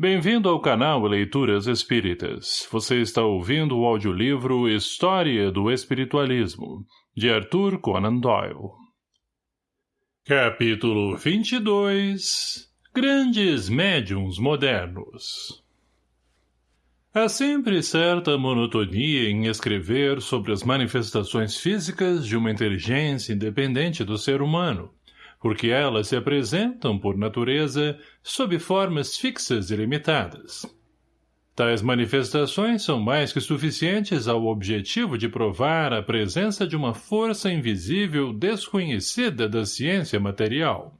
Bem-vindo ao canal Leituras Espíritas. Você está ouvindo o audiolivro História do Espiritualismo, de Arthur Conan Doyle. Capítulo 22 Grandes Médiums Modernos Há sempre certa monotonia em escrever sobre as manifestações físicas de uma inteligência independente do ser humano, porque elas se apresentam, por natureza, sob formas fixas e limitadas. Tais manifestações são mais que suficientes ao objetivo de provar a presença de uma força invisível desconhecida da ciência material.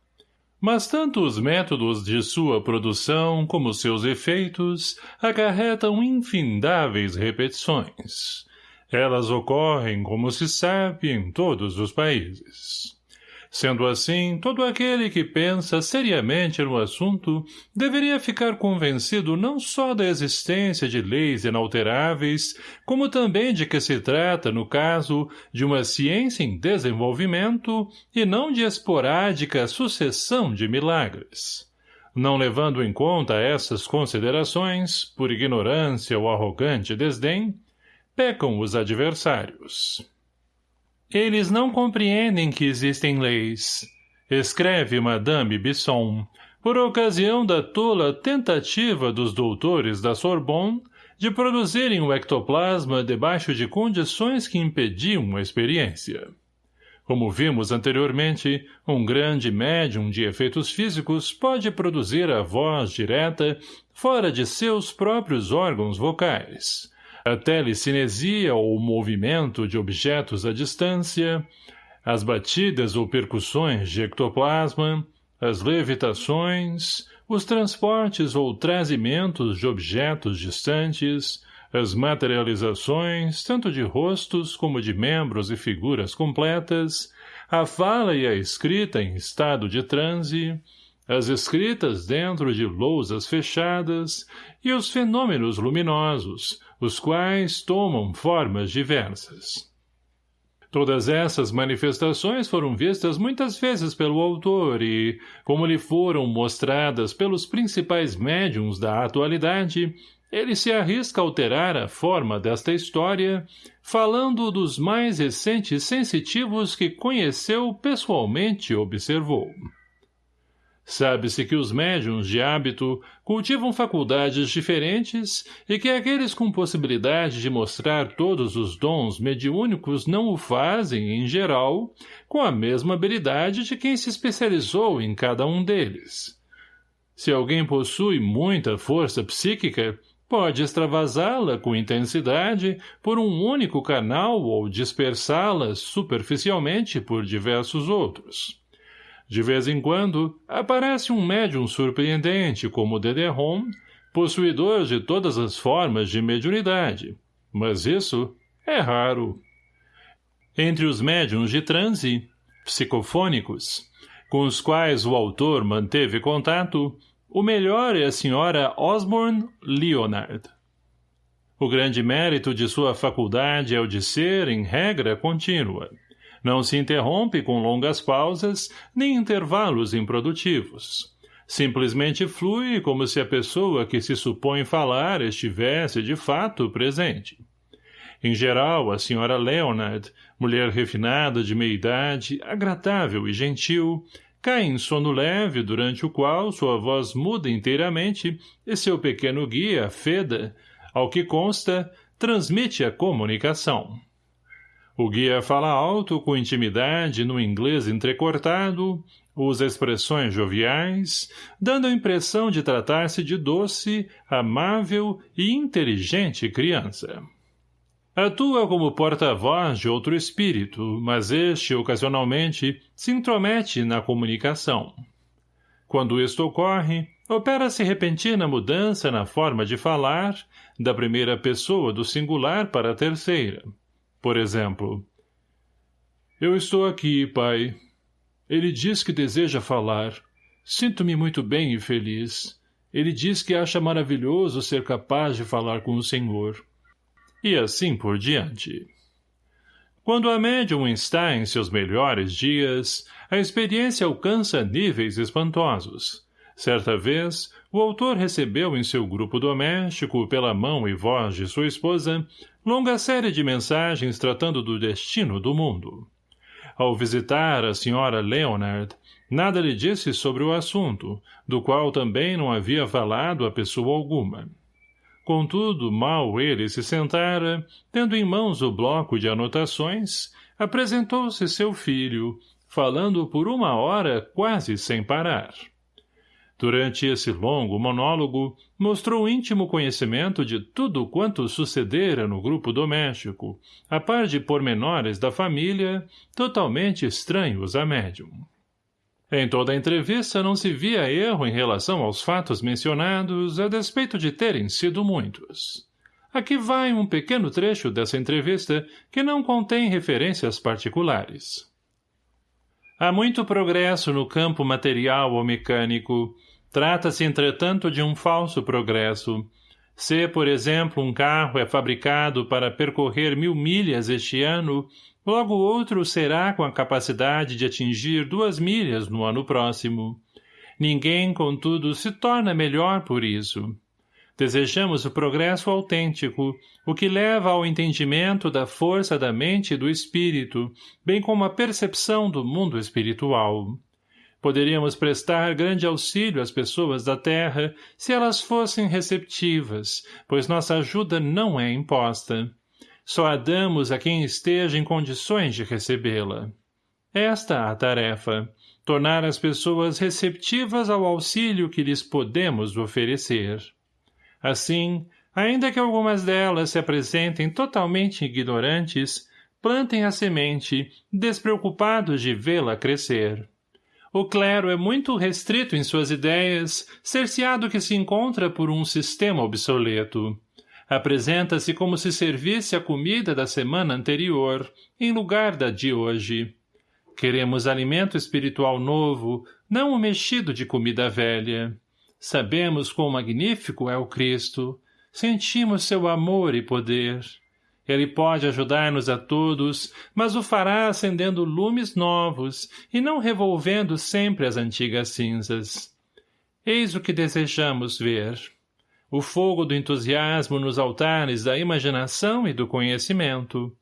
Mas tanto os métodos de sua produção como seus efeitos acarretam infindáveis repetições. Elas ocorrem, como se sabe, em todos os países. Sendo assim, todo aquele que pensa seriamente no assunto deveria ficar convencido não só da existência de leis inalteráveis, como também de que se trata, no caso, de uma ciência em desenvolvimento e não de esporádica sucessão de milagres. Não levando em conta essas considerações, por ignorância ou arrogante desdém, pecam os adversários. Eles não compreendem que existem leis. Escreve Madame Bisson, por ocasião da tola tentativa dos doutores da Sorbonne de produzirem o ectoplasma debaixo de condições que impediam a experiência. Como vimos anteriormente, um grande médium de efeitos físicos pode produzir a voz direta fora de seus próprios órgãos vocais, a telecinesia ou movimento de objetos à distância, as batidas ou percussões de ectoplasma, as levitações, os transportes ou trazimentos de objetos distantes, as materializações, tanto de rostos como de membros e figuras completas, a fala e a escrita em estado de transe, as escritas dentro de lousas fechadas e os fenômenos luminosos, os quais tomam formas diversas. Todas essas manifestações foram vistas muitas vezes pelo autor e, como lhe foram mostradas pelos principais médiums da atualidade, ele se arrisca a alterar a forma desta história, falando dos mais recentes sensitivos que conheceu pessoalmente e observou. Sabe-se que os médiums de hábito cultivam faculdades diferentes e que aqueles com possibilidade de mostrar todos os dons mediúnicos não o fazem, em geral, com a mesma habilidade de quem se especializou em cada um deles. Se alguém possui muita força psíquica, pode extravasá-la com intensidade por um único canal ou dispersá-la superficialmente por diversos outros. De vez em quando, aparece um médium surpreendente como Dederon, possuidor de todas as formas de mediunidade. Mas isso é raro. Entre os médiums de transe, psicofônicos, com os quais o autor manteve contato, o melhor é a senhora Osborne Leonard. O grande mérito de sua faculdade é o de ser, em regra, contínua. Não se interrompe com longas pausas, nem intervalos improdutivos. Simplesmente flui como se a pessoa que se supõe falar estivesse, de fato, presente. Em geral, a senhora Leonard, mulher refinada de meia-idade, agradável e gentil, cai em sono leve durante o qual sua voz muda inteiramente e seu pequeno guia, Feda, ao que consta, transmite a comunicação. O guia fala alto, com intimidade, no inglês entrecortado, usa expressões joviais, dando a impressão de tratar-se de doce, amável e inteligente criança. Atua como porta-voz de outro espírito, mas este, ocasionalmente, se intromete na comunicação. Quando isto ocorre, opera-se repentina mudança na forma de falar, da primeira pessoa do singular para a terceira, por exemplo, Eu estou aqui, pai. Ele diz que deseja falar. Sinto-me muito bem e feliz. Ele diz que acha maravilhoso ser capaz de falar com o Senhor. E assim por diante. Quando a médium está em seus melhores dias, a experiência alcança níveis espantosos. Certa vez, o autor recebeu em seu grupo doméstico, pela mão e voz de sua esposa, longa série de mensagens tratando do destino do mundo. Ao visitar a senhora Leonard, nada lhe disse sobre o assunto, do qual também não havia falado a pessoa alguma. Contudo, mal ele se sentara, tendo em mãos o bloco de anotações, apresentou-se seu filho, falando por uma hora quase sem parar. Durante esse longo monólogo, mostrou íntimo conhecimento de tudo quanto sucedera no grupo doméstico, a par de pormenores da família, totalmente estranhos a médium. Em toda a entrevista não se via erro em relação aos fatos mencionados, a despeito de terem sido muitos. Aqui vai um pequeno trecho dessa entrevista que não contém referências particulares. Há muito progresso no campo material ou mecânico. Trata-se, entretanto, de um falso progresso. Se, por exemplo, um carro é fabricado para percorrer mil milhas este ano, Logo outro será com a capacidade de atingir duas milhas no ano próximo. Ninguém, contudo, se torna melhor por isso. Desejamos o progresso autêntico, o que leva ao entendimento da força da mente e do espírito, bem como a percepção do mundo espiritual. Poderíamos prestar grande auxílio às pessoas da terra se elas fossem receptivas, pois nossa ajuda não é imposta. Só a damos a quem esteja em condições de recebê-la. Esta a tarefa, tornar as pessoas receptivas ao auxílio que lhes podemos oferecer. Assim, ainda que algumas delas se apresentem totalmente ignorantes, plantem a semente, despreocupados de vê-la crescer. O clero é muito restrito em suas ideias, cerceado que se encontra por um sistema obsoleto apresenta-se como se servisse a comida da semana anterior, em lugar da de hoje. Queremos alimento espiritual novo, não o mexido de comida velha. Sabemos quão magnífico é o Cristo. Sentimos seu amor e poder. Ele pode ajudar-nos a todos, mas o fará acendendo lumes novos e não revolvendo sempre as antigas cinzas. Eis o que desejamos ver o fogo do entusiasmo nos altares da imaginação e do conhecimento.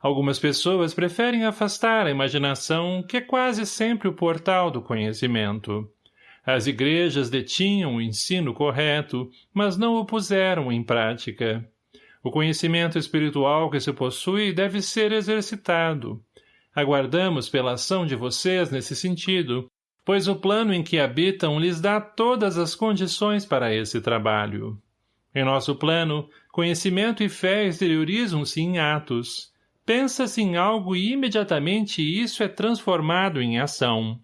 Algumas pessoas preferem afastar a imaginação, que é quase sempre o portal do conhecimento. As igrejas detinham o ensino correto, mas não o puseram em prática. O conhecimento espiritual que se possui deve ser exercitado. Aguardamos pela ação de vocês nesse sentido, pois o plano em que habitam lhes dá todas as condições para esse trabalho. Em nosso plano, conhecimento e fé exteriorizam-se em atos. Pensa-se em algo e imediatamente isso é transformado em ação.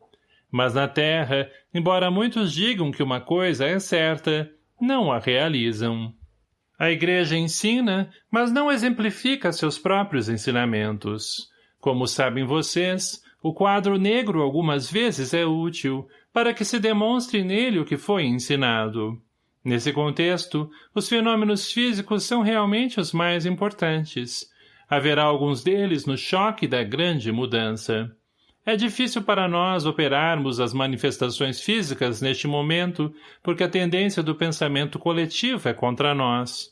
Mas na Terra, embora muitos digam que uma coisa é certa, não a realizam. A Igreja ensina, mas não exemplifica seus próprios ensinamentos. Como sabem vocês, o quadro negro algumas vezes é útil, para que se demonstre nele o que foi ensinado. Nesse contexto, os fenômenos físicos são realmente os mais importantes. Haverá alguns deles no choque da grande mudança. É difícil para nós operarmos as manifestações físicas neste momento, porque a tendência do pensamento coletivo é contra nós.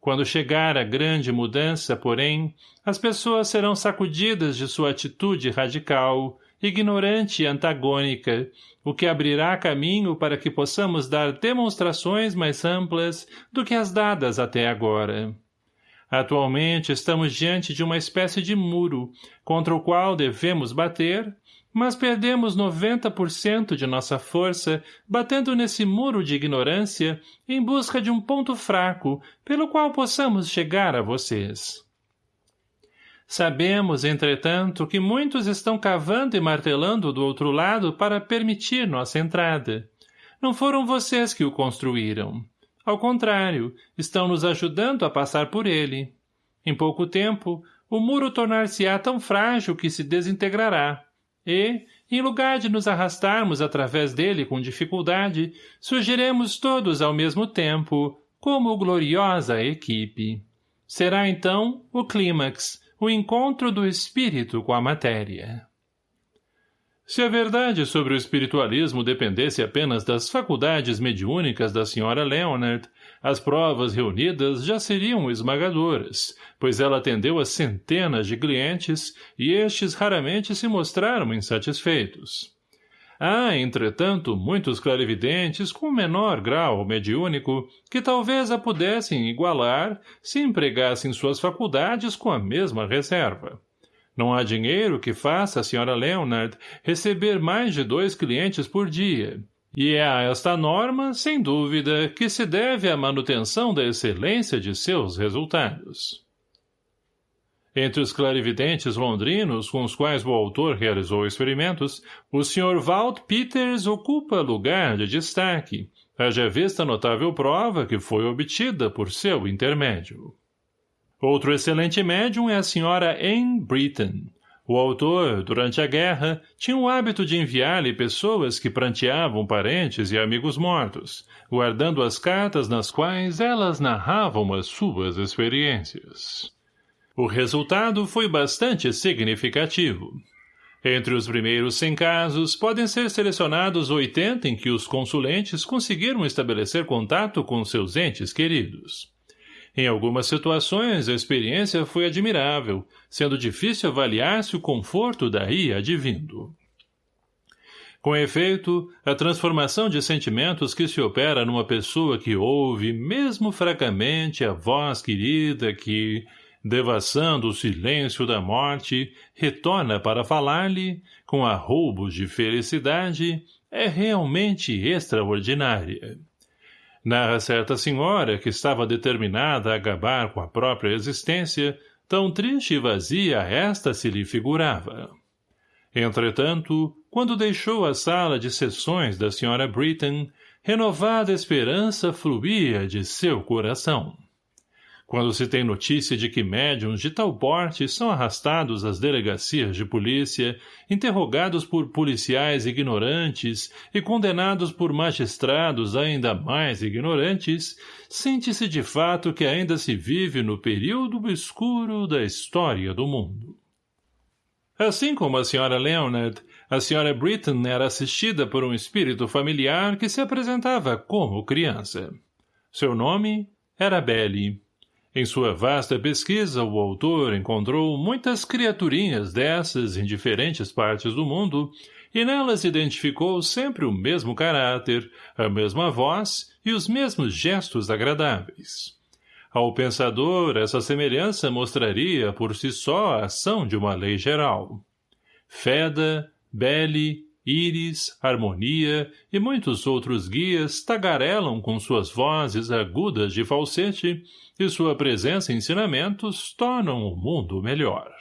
Quando chegar a grande mudança, porém, as pessoas serão sacudidas de sua atitude radical, ignorante e antagônica, o que abrirá caminho para que possamos dar demonstrações mais amplas do que as dadas até agora. Atualmente estamos diante de uma espécie de muro, contra o qual devemos bater, mas perdemos 90% de nossa força batendo nesse muro de ignorância em busca de um ponto fraco pelo qual possamos chegar a vocês. Sabemos, entretanto, que muitos estão cavando e martelando do outro lado para permitir nossa entrada. Não foram vocês que o construíram. Ao contrário, estão nos ajudando a passar por ele. Em pouco tempo, o muro tornar-se-á tão frágil que se desintegrará e, em lugar de nos arrastarmos através dele com dificuldade, surgiremos todos ao mesmo tempo, como gloriosa equipe. Será então o clímax, o encontro do espírito com a matéria. Se a verdade sobre o espiritualismo dependesse apenas das faculdades mediúnicas da senhora Leonard, as provas reunidas já seriam esmagadoras, pois ela atendeu a centenas de clientes e estes raramente se mostraram insatisfeitos. Há, entretanto, muitos clarividentes com menor grau mediúnico que talvez a pudessem igualar se empregassem suas faculdades com a mesma reserva. Não há dinheiro que faça a Sra. Leonard receber mais de dois clientes por dia, e é a esta norma, sem dúvida, que se deve a manutenção da excelência de seus resultados. Entre os clarividentes londrinos com os quais o autor realizou experimentos, o Sr. Walt Peters ocupa lugar de destaque, haja vista notável prova que foi obtida por seu intermédio. Outro excelente médium é a senhora Anne Britton. O autor, durante a guerra, tinha o hábito de enviar-lhe pessoas que pranteavam parentes e amigos mortos, guardando as cartas nas quais elas narravam as suas experiências. O resultado foi bastante significativo. Entre os primeiros 100 casos, podem ser selecionados 80 em que os consulentes conseguiram estabelecer contato com seus entes queridos. Em algumas situações, a experiência foi admirável, sendo difícil avaliar se o conforto daí advindo. Com efeito, a transformação de sentimentos que se opera numa pessoa que ouve, mesmo fracamente, a voz querida que, devassando o silêncio da morte, retorna para falar-lhe, com arroubos de felicidade, é realmente extraordinária. Narra certa senhora que estava determinada a acabar com a própria existência, tão triste e vazia esta se lhe figurava. Entretanto, quando deixou a sala de sessões da senhora Britton, renovada esperança fluía de seu coração. Quando se tem notícia de que médiums de tal porte são arrastados às delegacias de polícia, interrogados por policiais ignorantes e condenados por magistrados ainda mais ignorantes, sente-se de fato que ainda se vive no período escuro da história do mundo. Assim como a senhora Leonard, a senhora Britton era assistida por um espírito familiar que se apresentava como criança. Seu nome era Belly. Em sua vasta pesquisa, o autor encontrou muitas criaturinhas dessas em diferentes partes do mundo, e nelas identificou sempre o mesmo caráter, a mesma voz e os mesmos gestos agradáveis. Ao pensador, essa semelhança mostraria por si só a ação de uma lei geral. Feda, Belle, Íris, Harmonia e muitos outros guias tagarelam com suas vozes agudas de falsete e sua presença e ensinamentos tornam o mundo melhor.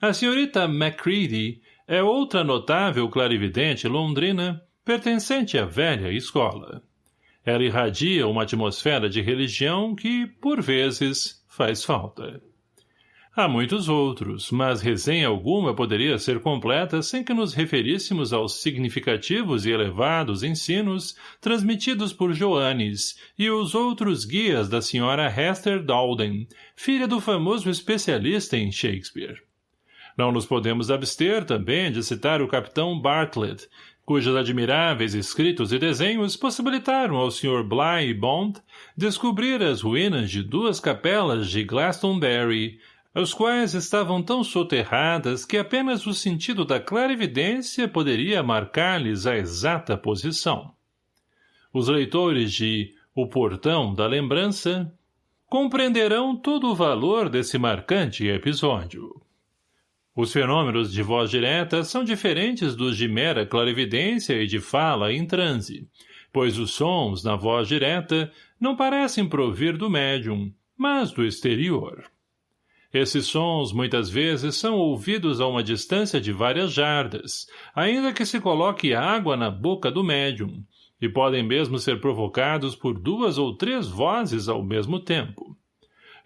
A senhorita Macready é outra notável clarividente londrina pertencente à velha escola. Ela irradia uma atmosfera de religião que, por vezes, faz falta. Há muitos outros, mas resenha alguma poderia ser completa sem que nos referíssemos aos significativos e elevados ensinos transmitidos por Joanes e os outros guias da senhora Hester Dalden, filha do famoso especialista em Shakespeare. Não nos podemos abster também de citar o capitão Bartlett, cujos admiráveis escritos e desenhos possibilitaram ao Sr. Bly Bond descobrir as ruínas de duas capelas de Glastonbury, as quais estavam tão soterradas que apenas o sentido da clarividência poderia marcar-lhes a exata posição. Os leitores de O Portão da Lembrança compreenderão todo o valor desse marcante episódio. Os fenômenos de voz direta são diferentes dos de mera clarividência e de fala em transe, pois os sons, na voz direta, não parecem provir do médium, mas do exterior. Esses sons, muitas vezes, são ouvidos a uma distância de várias jardas, ainda que se coloque água na boca do médium, e podem mesmo ser provocados por duas ou três vozes ao mesmo tempo.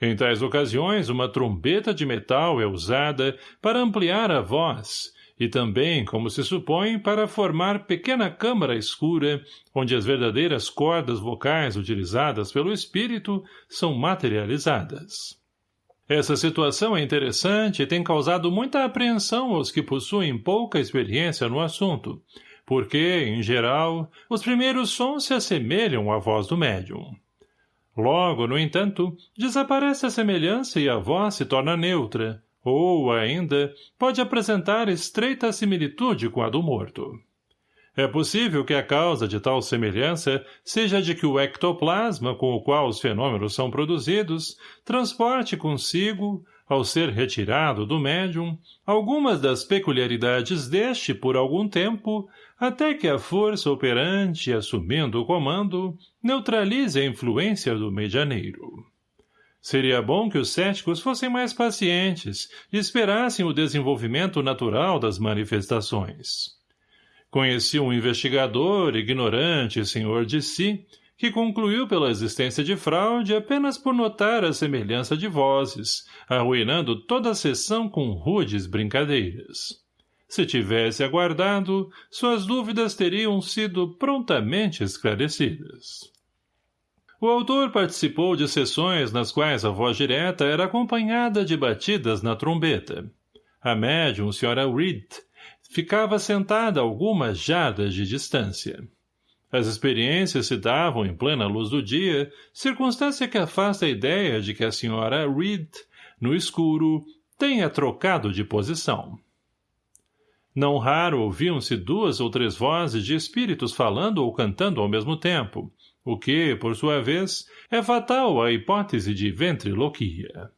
Em tais ocasiões, uma trombeta de metal é usada para ampliar a voz, e também, como se supõe, para formar pequena câmara escura, onde as verdadeiras cordas vocais utilizadas pelo espírito são materializadas. Essa situação é interessante e tem causado muita apreensão aos que possuem pouca experiência no assunto, porque, em geral, os primeiros sons se assemelham à voz do médium. Logo, no entanto, desaparece a semelhança e a voz se torna neutra, ou, ainda, pode apresentar estreita similitude com a do morto. É possível que a causa de tal semelhança seja de que o ectoplasma com o qual os fenômenos são produzidos transporte consigo, ao ser retirado do médium, algumas das peculiaridades deste por algum tempo, até que a força operante, assumindo o comando, neutralize a influência do medianeiro. Seria bom que os céticos fossem mais pacientes e esperassem o desenvolvimento natural das manifestações. Conheci um investigador, ignorante, senhor de si, que concluiu pela existência de fraude apenas por notar a semelhança de vozes, arruinando toda a sessão com rudes brincadeiras. Se tivesse aguardado, suas dúvidas teriam sido prontamente esclarecidas. O autor participou de sessões nas quais a voz direta era acompanhada de batidas na trombeta. A médium, Sra. Reed, ficava sentada a algumas jardas de distância. As experiências se davam em plena luz do dia, circunstância que afasta a ideia de que a senhora Reed, no escuro, tenha trocado de posição. Não raro ouviam-se duas ou três vozes de espíritos falando ou cantando ao mesmo tempo, o que, por sua vez, é fatal à hipótese de ventriloquia.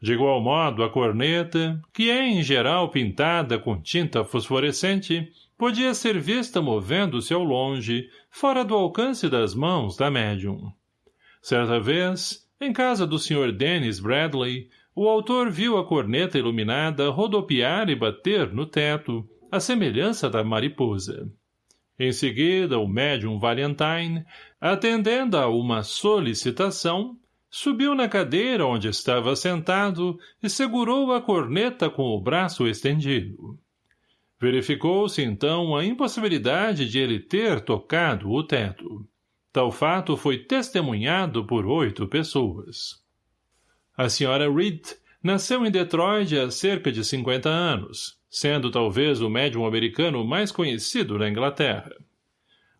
De igual modo, a corneta, que é em geral pintada com tinta fosforescente, podia ser vista movendo-se ao longe, fora do alcance das mãos da médium. Certa vez, em casa do Sr. Dennis Bradley, o autor viu a corneta iluminada rodopiar e bater no teto, à semelhança da mariposa. Em seguida, o médium Valentine, atendendo a uma solicitação, Subiu na cadeira onde estava sentado e segurou a corneta com o braço estendido. Verificou-se, então, a impossibilidade de ele ter tocado o teto. Tal fato foi testemunhado por oito pessoas. A senhora Reed nasceu em Detroit há cerca de 50 anos, sendo talvez o médium americano mais conhecido na Inglaterra.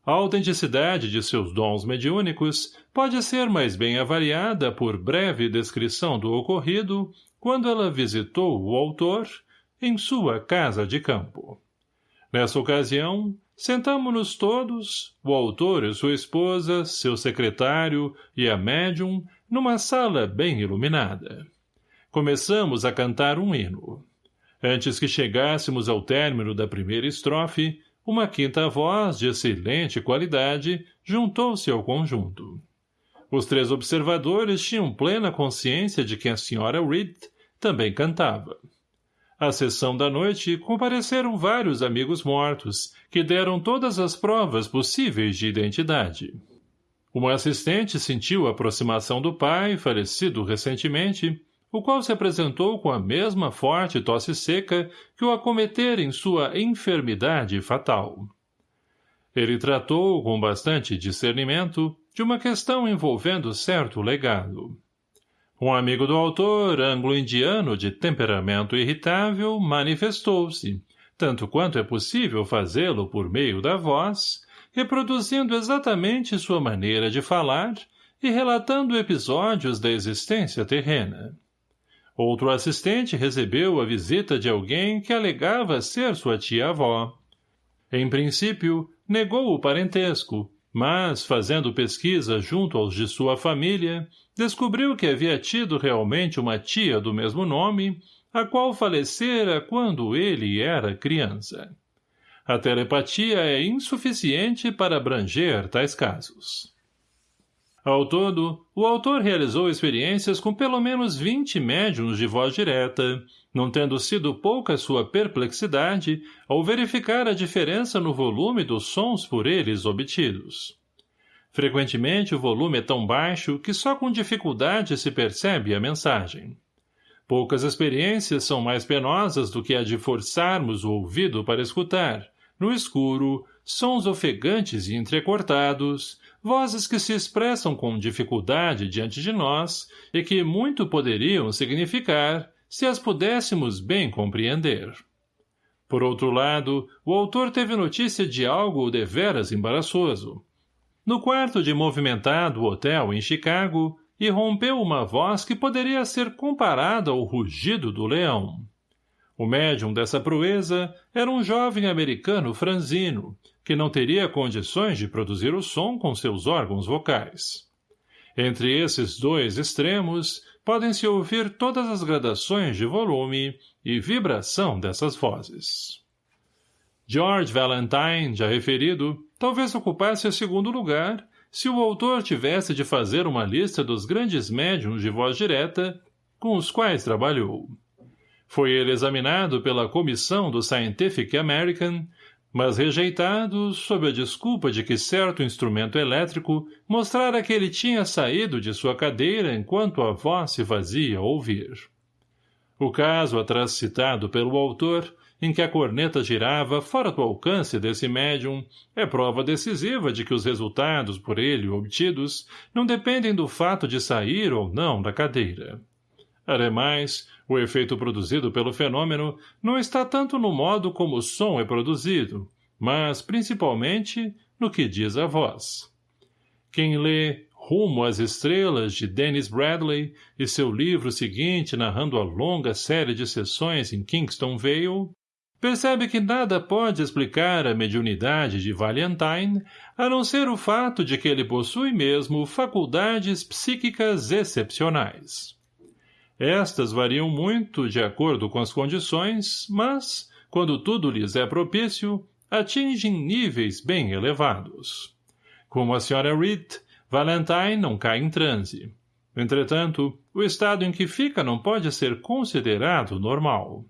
A autenticidade de seus dons mediúnicos pode ser mais bem avaliada por breve descrição do ocorrido quando ela visitou o autor em sua casa de campo. Nessa ocasião, sentamo-nos todos, o autor e sua esposa, seu secretário e a médium, numa sala bem iluminada. Começamos a cantar um hino. Antes que chegássemos ao término da primeira estrofe, uma quinta voz, de excelente qualidade, juntou-se ao conjunto. Os três observadores tinham plena consciência de que a senhora Reed também cantava. À sessão da noite, compareceram vários amigos mortos, que deram todas as provas possíveis de identidade. Uma assistente sentiu a aproximação do pai, falecido recentemente, o qual se apresentou com a mesma forte tosse seca que o acometera em sua enfermidade fatal. Ele tratou, com bastante discernimento, de uma questão envolvendo certo legado. Um amigo do autor, anglo-indiano de temperamento irritável, manifestou-se, tanto quanto é possível fazê-lo por meio da voz, reproduzindo exatamente sua maneira de falar e relatando episódios da existência terrena. Outro assistente recebeu a visita de alguém que alegava ser sua tia-avó. Em princípio, negou o parentesco, mas, fazendo pesquisa junto aos de sua família, descobriu que havia tido realmente uma tia do mesmo nome, a qual falecera quando ele era criança. A telepatia é insuficiente para abranger tais casos. Ao todo, o autor realizou experiências com pelo menos 20 médiums de voz direta, não tendo sido pouca sua perplexidade ao verificar a diferença no volume dos sons por eles obtidos. Frequentemente o volume é tão baixo que só com dificuldade se percebe a mensagem. Poucas experiências são mais penosas do que a de forçarmos o ouvido para escutar, no escuro, sons ofegantes e entrecortados, vozes que se expressam com dificuldade diante de nós e que muito poderiam significar se as pudéssemos bem compreender. Por outro lado, o autor teve notícia de algo deveras embaraçoso. No quarto de movimentado hotel em Chicago, irrompeu uma voz que poderia ser comparada ao rugido do leão. O médium dessa proeza era um jovem americano franzino, que não teria condições de produzir o som com seus órgãos vocais. Entre esses dois extremos, podem-se ouvir todas as gradações de volume e vibração dessas vozes. George Valentine, já referido, talvez ocupasse o segundo lugar se o autor tivesse de fazer uma lista dos grandes médiums de voz direta com os quais trabalhou. Foi ele examinado pela comissão do Scientific American, mas rejeitado sob a desculpa de que certo instrumento elétrico mostrara que ele tinha saído de sua cadeira enquanto a voz se fazia ouvir. O caso atrás citado pelo autor, em que a corneta girava fora do alcance desse médium, é prova decisiva de que os resultados por ele obtidos não dependem do fato de sair ou não da cadeira. Ademais, o efeito produzido pelo fenômeno não está tanto no modo como o som é produzido, mas, principalmente, no que diz a voz. Quem lê Rumo às Estrelas, de Dennis Bradley, e seu livro seguinte narrando a longa série de sessões em Kingston Vale, percebe que nada pode explicar a mediunidade de Valentine, a não ser o fato de que ele possui mesmo faculdades psíquicas excepcionais. Estas variam muito de acordo com as condições, mas, quando tudo lhes é propício, atingem níveis bem elevados. Como a Sra. Reed, Valentine não cai em transe. Entretanto, o estado em que fica não pode ser considerado normal.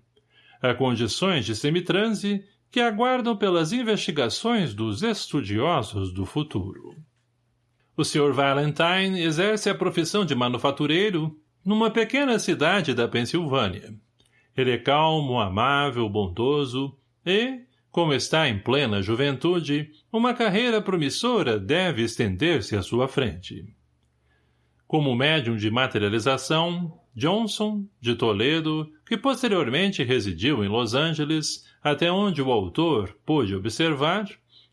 Há condições de semitranse que aguardam pelas investigações dos estudiosos do futuro. O Sr. Valentine exerce a profissão de manufatureiro numa pequena cidade da Pensilvânia. Ele é calmo, amável, bondoso e, como está em plena juventude, uma carreira promissora deve estender-se à sua frente. Como médium de materialização, Johnson, de Toledo, que posteriormente residiu em Los Angeles, até onde o autor pôde observar,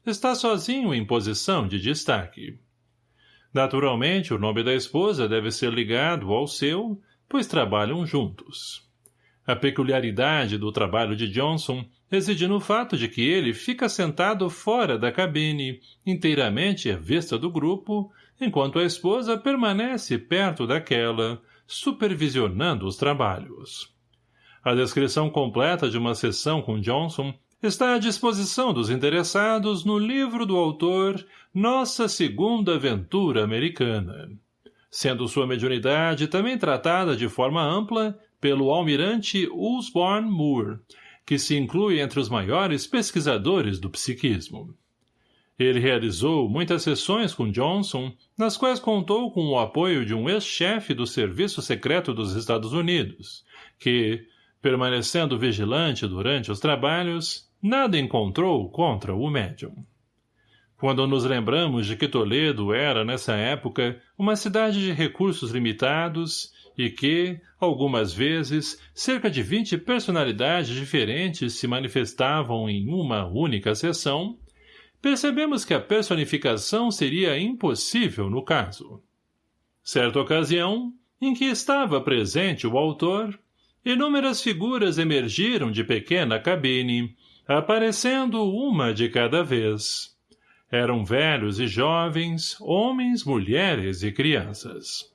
está sozinho em posição de destaque. Naturalmente, o nome da esposa deve ser ligado ao seu, pois trabalham juntos. A peculiaridade do trabalho de Johnson reside no fato de que ele fica sentado fora da cabine, inteiramente à vista do grupo, enquanto a esposa permanece perto daquela, supervisionando os trabalhos. A descrição completa de uma sessão com Johnson está à disposição dos interessados no livro do autor Nossa Segunda Aventura Americana, sendo sua mediunidade também tratada de forma ampla pelo almirante Osborne Moore, que se inclui entre os maiores pesquisadores do psiquismo. Ele realizou muitas sessões com Johnson, nas quais contou com o apoio de um ex-chefe do Serviço Secreto dos Estados Unidos, que, permanecendo vigilante durante os trabalhos, nada encontrou contra o médium. Quando nos lembramos de que Toledo era, nessa época, uma cidade de recursos limitados e que, algumas vezes, cerca de vinte personalidades diferentes se manifestavam em uma única sessão, percebemos que a personificação seria impossível no caso. Certa ocasião, em que estava presente o autor, inúmeras figuras emergiram de pequena cabine, aparecendo uma de cada vez. Eram velhos e jovens, homens, mulheres e crianças.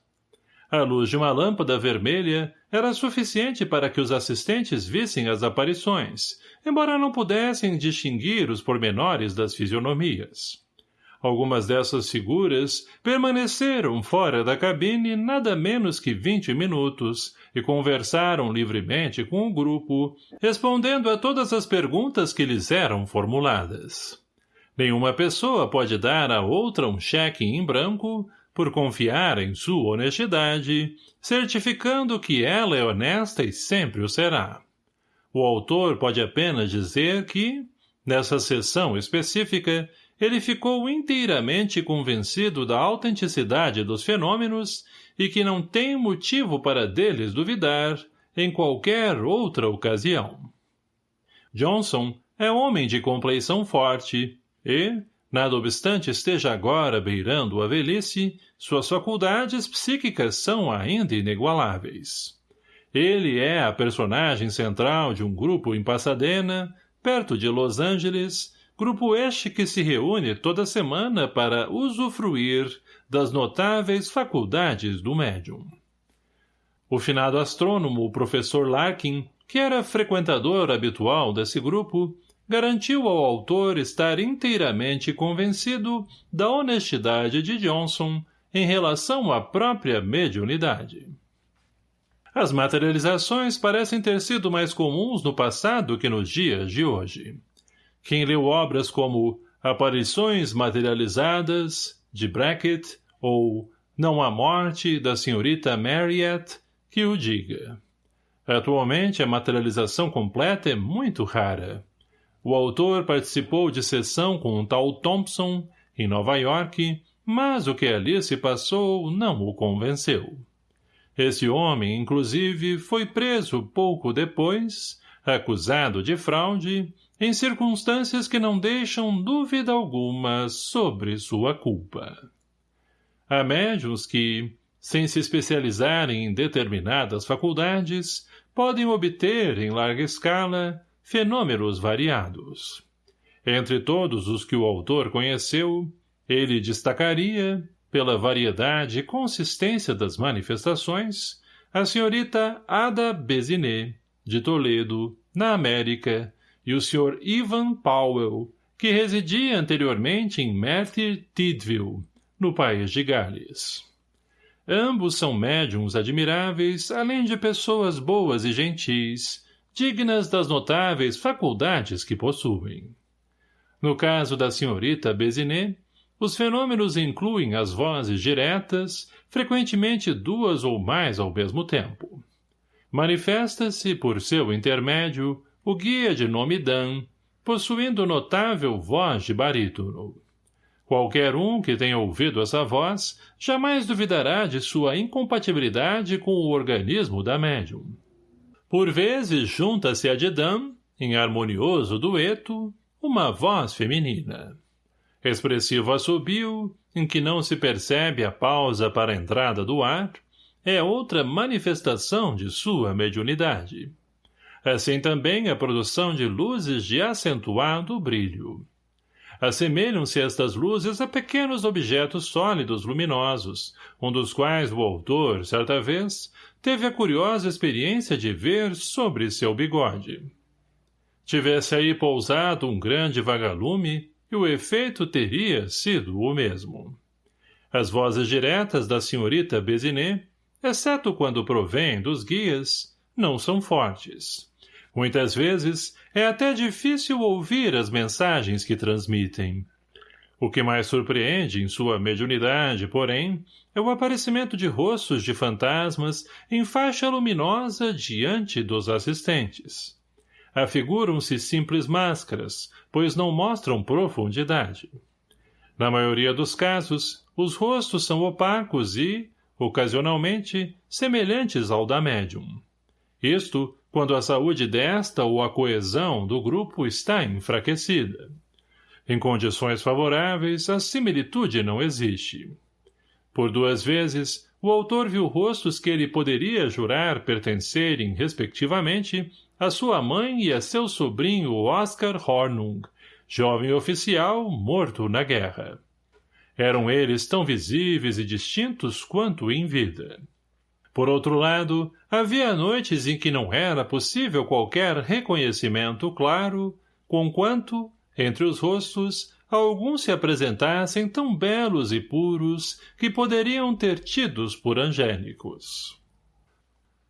A luz de uma lâmpada vermelha era suficiente para que os assistentes vissem as aparições, embora não pudessem distinguir os pormenores das fisionomias. Algumas dessas figuras permaneceram fora da cabine nada menos que vinte minutos e conversaram livremente com o grupo, respondendo a todas as perguntas que lhes eram formuladas. Nenhuma pessoa pode dar a outra um cheque em branco por confiar em sua honestidade, certificando que ela é honesta e sempre o será. O autor pode apenas dizer que, Nessa sessão específica, ele ficou inteiramente convencido da autenticidade dos fenômenos e que não tem motivo para deles duvidar em qualquer outra ocasião. Johnson é homem de compleição forte e, nada obstante esteja agora beirando a velhice, suas faculdades psíquicas são ainda inigualáveis. Ele é a personagem central de um grupo em Pasadena, perto de Los Angeles, grupo este que se reúne toda semana para usufruir das notáveis faculdades do médium. O finado astrônomo, professor Larkin, que era frequentador habitual desse grupo, garantiu ao autor estar inteiramente convencido da honestidade de Johnson em relação à própria mediunidade. As materializações parecem ter sido mais comuns no passado que nos dias de hoje. Quem leu obras como Aparições Materializadas, de Brackett, ou Não há Morte, da senhorita Mariette, que o diga. Atualmente, a materialização completa é muito rara. O autor participou de sessão com um tal Thompson, em Nova York, mas o que ali se passou não o convenceu. Esse homem, inclusive, foi preso pouco depois, acusado de fraude, em circunstâncias que não deixam dúvida alguma sobre sua culpa. Há médios que, sem se especializarem em determinadas faculdades, podem obter, em larga escala, fenômenos variados. Entre todos os que o autor conheceu, ele destacaria, pela variedade e consistência das manifestações, a senhorita Ada Bezinet, de Toledo, na América, e o Sr. Ivan Powell, que residia anteriormente em Merthyr Tydvil, no país de Gales. Ambos são médiums admiráveis, além de pessoas boas e gentis, dignas das notáveis faculdades que possuem. No caso da senhorita Bezinet, os fenômenos incluem as vozes diretas, frequentemente duas ou mais ao mesmo tempo. Manifesta-se, por seu intermédio, o guia de nome Dan, possuindo notável voz de barítono. Qualquer um que tenha ouvido essa voz jamais duvidará de sua incompatibilidade com o organismo da médium. Por vezes junta-se a de Dan, em harmonioso dueto, uma voz feminina. Expressivo assobio, em que não se percebe a pausa para a entrada do ar, é outra manifestação de sua mediunidade assim também a produção de luzes de acentuado brilho. Assemelham-se estas luzes a pequenos objetos sólidos luminosos, um dos quais o autor, certa vez, teve a curiosa experiência de ver sobre seu bigode. Tivesse aí pousado um grande vagalume, e o efeito teria sido o mesmo. As vozes diretas da senhorita Bezinet, exceto quando provêm dos guias, não são fortes. Muitas vezes, é até difícil ouvir as mensagens que transmitem. O que mais surpreende em sua mediunidade, porém, é o aparecimento de rostos de fantasmas em faixa luminosa diante dos assistentes. Afiguram-se simples máscaras, pois não mostram profundidade. Na maioria dos casos, os rostos são opacos e, ocasionalmente, semelhantes ao da médium. Isto quando a saúde desta ou a coesão do grupo está enfraquecida. Em condições favoráveis, a similitude não existe. Por duas vezes, o autor viu rostos que ele poderia jurar pertencerem, respectivamente, a sua mãe e a seu sobrinho Oscar Hornung, jovem oficial morto na guerra. Eram eles tão visíveis e distintos quanto em vida. Por outro lado, havia noites em que não era possível qualquer reconhecimento claro, conquanto, entre os rostos, alguns se apresentassem tão belos e puros que poderiam ter tidos por angélicos.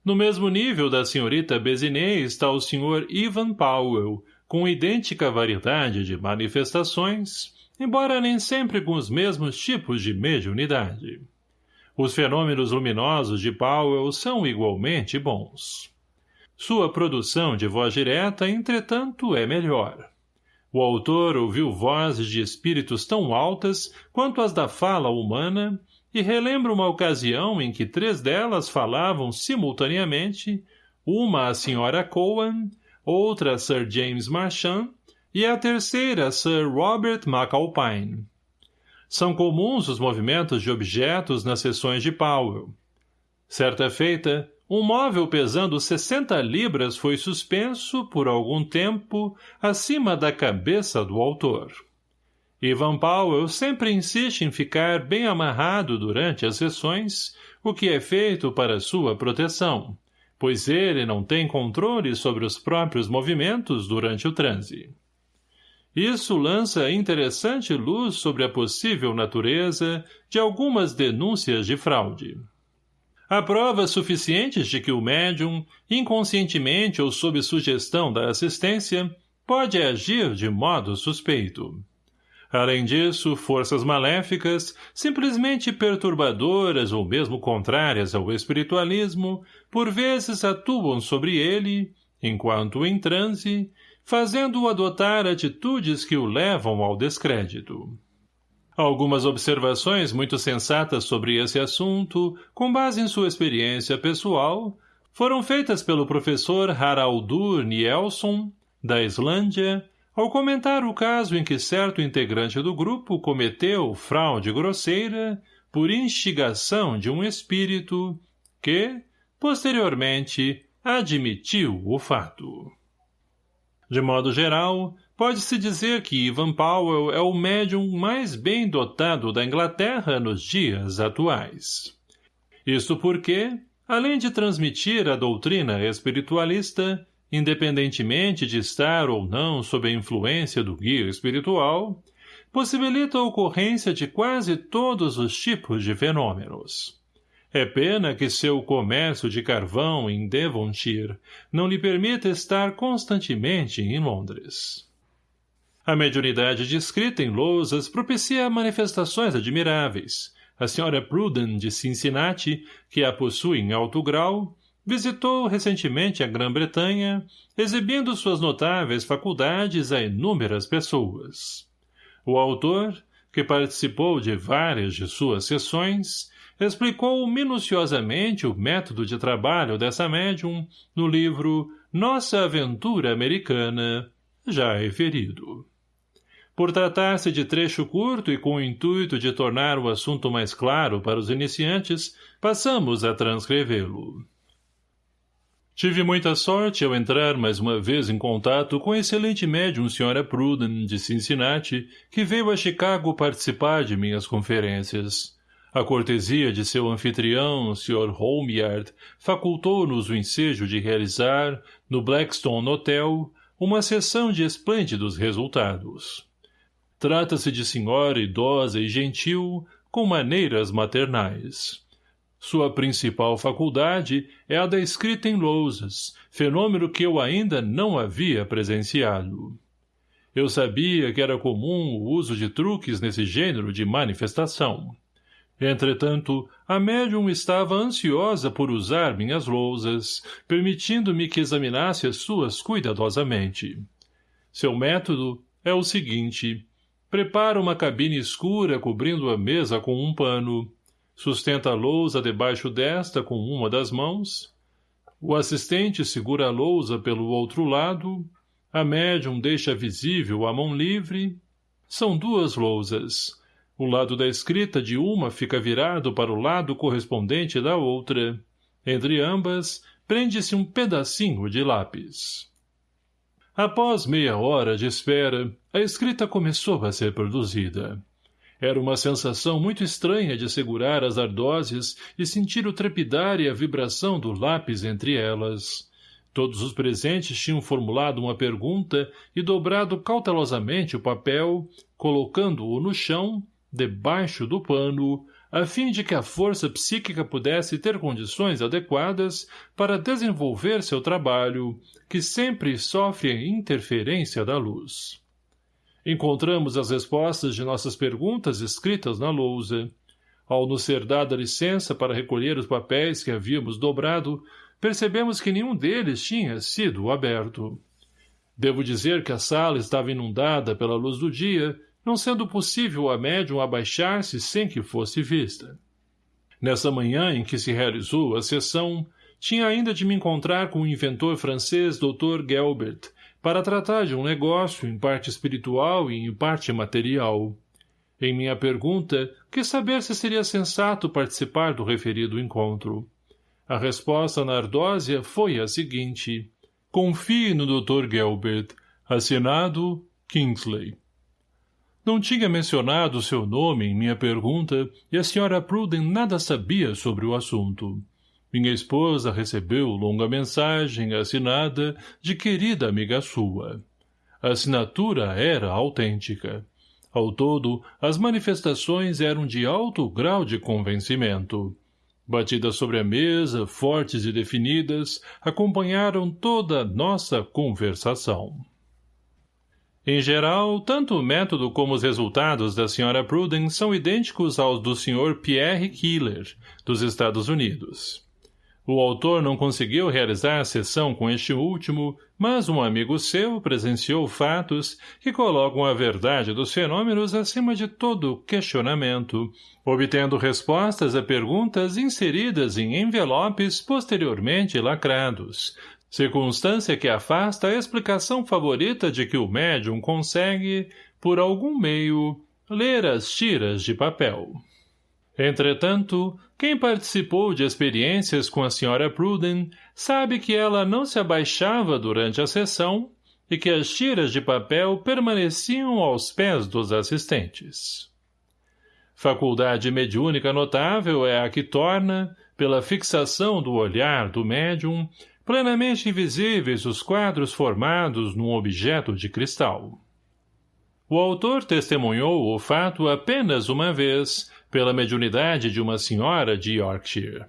No mesmo nível da senhorita Bezinet está o Sr. Ivan Powell, com idêntica variedade de manifestações, embora nem sempre com os mesmos tipos de mediunidade. Os fenômenos luminosos de Powell são igualmente bons. Sua produção de voz direta, entretanto, é melhor. O autor ouviu vozes de espíritos tão altas quanto as da fala humana e relembra uma ocasião em que três delas falavam simultaneamente, uma a senhora Cowan, outra a Sir James Marchand e a terceira a Sir Robert McAlpine. São comuns os movimentos de objetos nas sessões de Powell. Certa feita, um móvel pesando 60 libras foi suspenso, por algum tempo, acima da cabeça do autor. Ivan Powell sempre insiste em ficar bem amarrado durante as sessões, o que é feito para sua proteção, pois ele não tem controle sobre os próprios movimentos durante o transe. Isso lança interessante luz sobre a possível natureza de algumas denúncias de fraude. Há provas suficientes de que o médium, inconscientemente ou sob sugestão da assistência, pode agir de modo suspeito. Além disso, forças maléficas, simplesmente perturbadoras ou mesmo contrárias ao espiritualismo, por vezes atuam sobre ele, enquanto em transe, fazendo-o adotar atitudes que o levam ao descrédito. Algumas observações muito sensatas sobre esse assunto, com base em sua experiência pessoal, foram feitas pelo professor Haraldur Nielsen, da Islândia, ao comentar o caso em que certo integrante do grupo cometeu fraude grosseira por instigação de um espírito que, posteriormente, admitiu o fato. De modo geral, Pode-se dizer que Ivan Powell é o médium mais bem dotado da Inglaterra nos dias atuais. Isto porque, além de transmitir a doutrina espiritualista, independentemente de estar ou não sob a influência do guia espiritual, possibilita a ocorrência de quase todos os tipos de fenômenos. É pena que seu comércio de carvão em Devonshire não lhe permita estar constantemente em Londres. A mediunidade descrita em lousas propicia manifestações admiráveis. A senhora Pruden de Cincinnati, que a possui em alto grau, visitou recentemente a Grã-Bretanha, exibindo suas notáveis faculdades a inúmeras pessoas. O autor, que participou de várias de suas sessões, explicou minuciosamente o método de trabalho dessa médium no livro Nossa Aventura Americana, já referido. Por tratar-se de trecho curto e com o intuito de tornar o assunto mais claro para os iniciantes, passamos a transcrevê-lo. Tive muita sorte ao entrar mais uma vez em contato com a excelente médium Sra. Pruden, de Cincinnati, que veio a Chicago participar de minhas conferências. A cortesia de seu anfitrião, Sr. Homeyard, facultou-nos o ensejo de realizar, no Blackstone Hotel, uma sessão de esplêndidos resultados. Trata-se de senhora idosa e gentil, com maneiras maternais. Sua principal faculdade é a da escrita em lousas, fenômeno que eu ainda não havia presenciado. Eu sabia que era comum o uso de truques nesse gênero de manifestação. Entretanto, a médium estava ansiosa por usar minhas lousas, permitindo-me que examinasse as suas cuidadosamente. Seu método é o seguinte Prepara uma cabine escura cobrindo a mesa com um pano. Sustenta a lousa debaixo desta com uma das mãos. O assistente segura a lousa pelo outro lado. A médium deixa visível a mão livre. São duas lousas. O lado da escrita de uma fica virado para o lado correspondente da outra. Entre ambas, prende-se um pedacinho de lápis. Após meia hora de espera, a escrita começou a ser produzida. Era uma sensação muito estranha de segurar as ardoses e sentir o trepidar e a vibração do lápis entre elas. Todos os presentes tinham formulado uma pergunta e dobrado cautelosamente o papel, colocando-o no chão, debaixo do pano, a fim de que a força psíquica pudesse ter condições adequadas para desenvolver seu trabalho, que sempre sofre a interferência da luz. Encontramos as respostas de nossas perguntas escritas na lousa. Ao nos ser dada licença para recolher os papéis que havíamos dobrado, percebemos que nenhum deles tinha sido aberto. Devo dizer que a sala estava inundada pela luz do dia, não sendo possível a médium abaixar-se sem que fosse vista. Nessa manhã em que se realizou a sessão, tinha ainda de me encontrar com o inventor francês Dr. Gelbert, para tratar de um negócio em parte espiritual e em parte material. Em minha pergunta, quis saber se seria sensato participar do referido encontro. A resposta na ardósia foi a seguinte. Confie no Dr. Gelbert. Assinado, Kingsley. Não tinha mencionado seu nome em minha pergunta e a Sra. Pruden nada sabia sobre o assunto. Minha esposa recebeu longa mensagem assinada de querida amiga sua. A assinatura era autêntica. Ao todo, as manifestações eram de alto grau de convencimento. Batidas sobre a mesa, fortes e definidas, acompanharam toda a nossa conversação. Em geral, tanto o método como os resultados da Sra. Prudence são idênticos aos do Sr. Pierre Keeler, dos Estados Unidos. O autor não conseguiu realizar a sessão com este último, mas um amigo seu presenciou fatos que colocam a verdade dos fenômenos acima de todo questionamento, obtendo respostas a perguntas inseridas em envelopes posteriormente lacrados, circunstância que afasta a explicação favorita de que o médium consegue, por algum meio, ler as tiras de papel. Entretanto, quem participou de experiências com a Sra. Pruden sabe que ela não se abaixava durante a sessão e que as tiras de papel permaneciam aos pés dos assistentes. Faculdade mediúnica notável é a que torna, pela fixação do olhar do médium, plenamente invisíveis os quadros formados num objeto de cristal. O autor testemunhou o fato apenas uma vez, pela mediunidade de uma senhora de Yorkshire.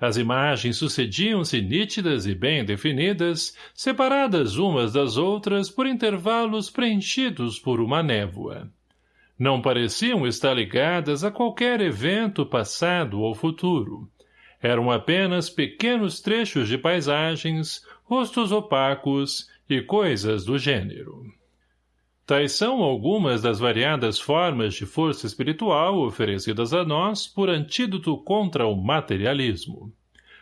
As imagens sucediam-se nítidas e bem definidas, separadas umas das outras por intervalos preenchidos por uma névoa. Não pareciam estar ligadas a qualquer evento passado ou futuro. Eram apenas pequenos trechos de paisagens, rostos opacos e coisas do gênero. Tais são algumas das variadas formas de força espiritual oferecidas a nós por antídoto contra o materialismo.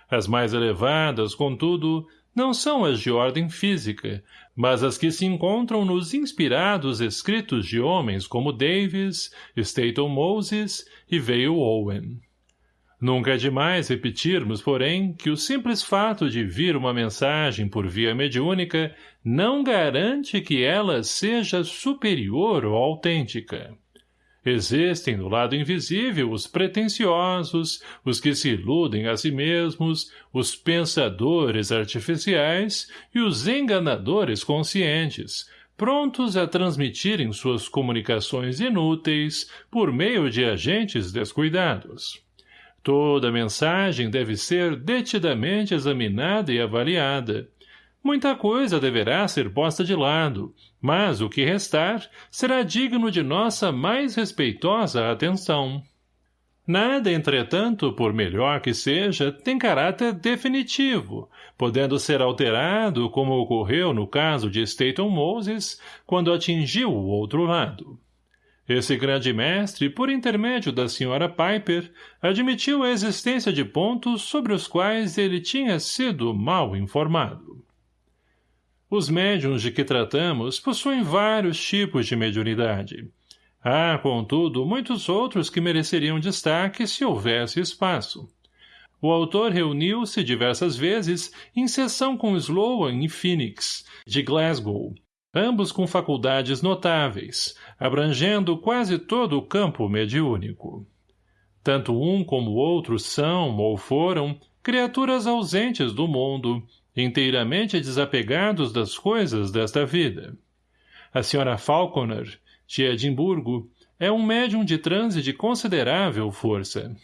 As mais elevadas, contudo, não são as de ordem física, mas as que se encontram nos inspirados escritos de homens como Davis, Staton Moses e Vale Owen. Nunca é demais repetirmos, porém, que o simples fato de vir uma mensagem por via mediúnica não garante que ela seja superior ou autêntica. Existem no lado invisível os pretensiosos, os que se iludem a si mesmos, os pensadores artificiais e os enganadores conscientes, prontos a transmitirem suas comunicações inúteis por meio de agentes descuidados. Toda mensagem deve ser detidamente examinada e avaliada. Muita coisa deverá ser posta de lado, mas o que restar será digno de nossa mais respeitosa atenção. Nada, entretanto, por melhor que seja, tem caráter definitivo, podendo ser alterado, como ocorreu no caso de Staton Moses, quando atingiu o outro lado. Esse grande mestre, por intermédio da senhora Piper, admitiu a existência de pontos sobre os quais ele tinha sido mal informado. Os médiums de que tratamos possuem vários tipos de mediunidade. Há, contudo, muitos outros que mereceriam destaque se houvesse espaço. O autor reuniu-se diversas vezes em sessão com Sloan e Phoenix, de Glasgow, ambos com faculdades notáveis, abrangendo quase todo o campo mediúnico. Tanto um como o outro são, ou foram, criaturas ausentes do mundo, inteiramente desapegados das coisas desta vida. A senhora Falconer, de Edimburgo, é um médium de transe de considerável força.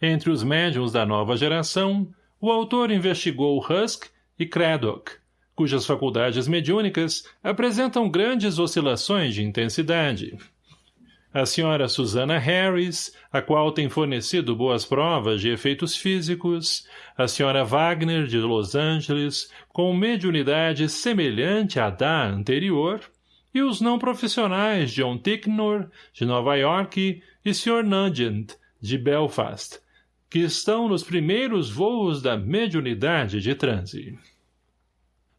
Entre os médiums da nova geração, o autor investigou Husk e Craddock, cujas faculdades mediúnicas apresentam grandes oscilações de intensidade. a senhora Susana Harris, a qual tem fornecido boas provas de efeitos físicos, a senhora Wagner, de Los Angeles, com mediunidade semelhante à da anterior, e os não profissionais John Ticknor, de Nova York, e Sr. Nugent, de Belfast, que estão nos primeiros voos da mediunidade de transe.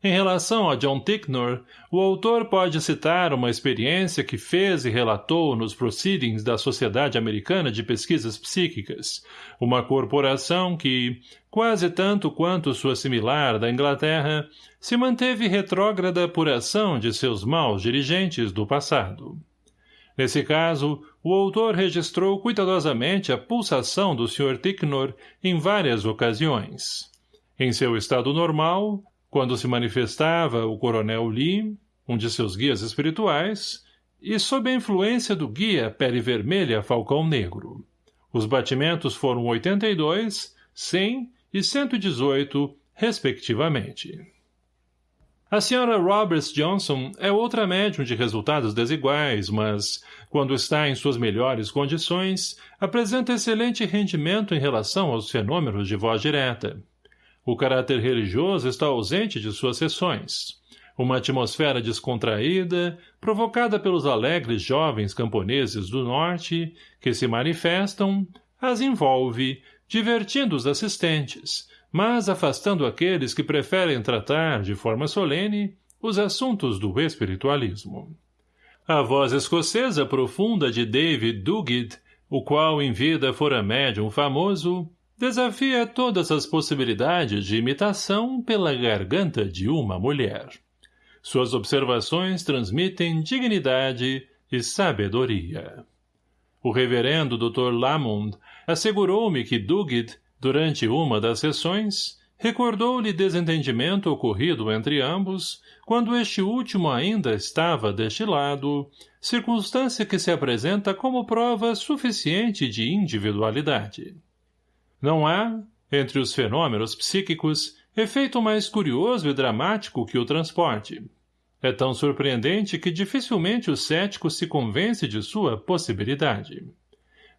Em relação a John Ticknor, o autor pode citar uma experiência que fez e relatou nos proceedings da Sociedade Americana de Pesquisas Psíquicas, uma corporação que, quase tanto quanto sua similar da Inglaterra, se manteve retrógrada por ação de seus maus dirigentes do passado. Nesse caso, o autor registrou cuidadosamente a pulsação do Sr. Ticknor em várias ocasiões. Em seu estado normal, quando se manifestava o coronel Lee, um de seus guias espirituais, e sob a influência do guia Pele Vermelha Falcão Negro. Os batimentos foram 82, 100 e 118, respectivamente. A senhora Roberts Johnson é outra médium de resultados desiguais, mas, quando está em suas melhores condições, apresenta excelente rendimento em relação aos fenômenos de voz direta. O caráter religioso está ausente de suas sessões. Uma atmosfera descontraída, provocada pelos alegres jovens camponeses do norte, que se manifestam, as envolve, divertindo os assistentes, mas afastando aqueles que preferem tratar, de forma solene, os assuntos do espiritualismo. A voz escocesa profunda de David Duguid, o qual em vida fora médium famoso, Desafia todas as possibilidades de imitação pela garganta de uma mulher. Suas observações transmitem dignidade e sabedoria. O reverendo Dr. Lamond assegurou-me que Duguid, durante uma das sessões, recordou-lhe desentendimento ocorrido entre ambos, quando este último ainda estava deste lado, circunstância que se apresenta como prova suficiente de individualidade. Não há, entre os fenômenos psíquicos, efeito mais curioso e dramático que o transporte. É tão surpreendente que dificilmente o cético se convence de sua possibilidade.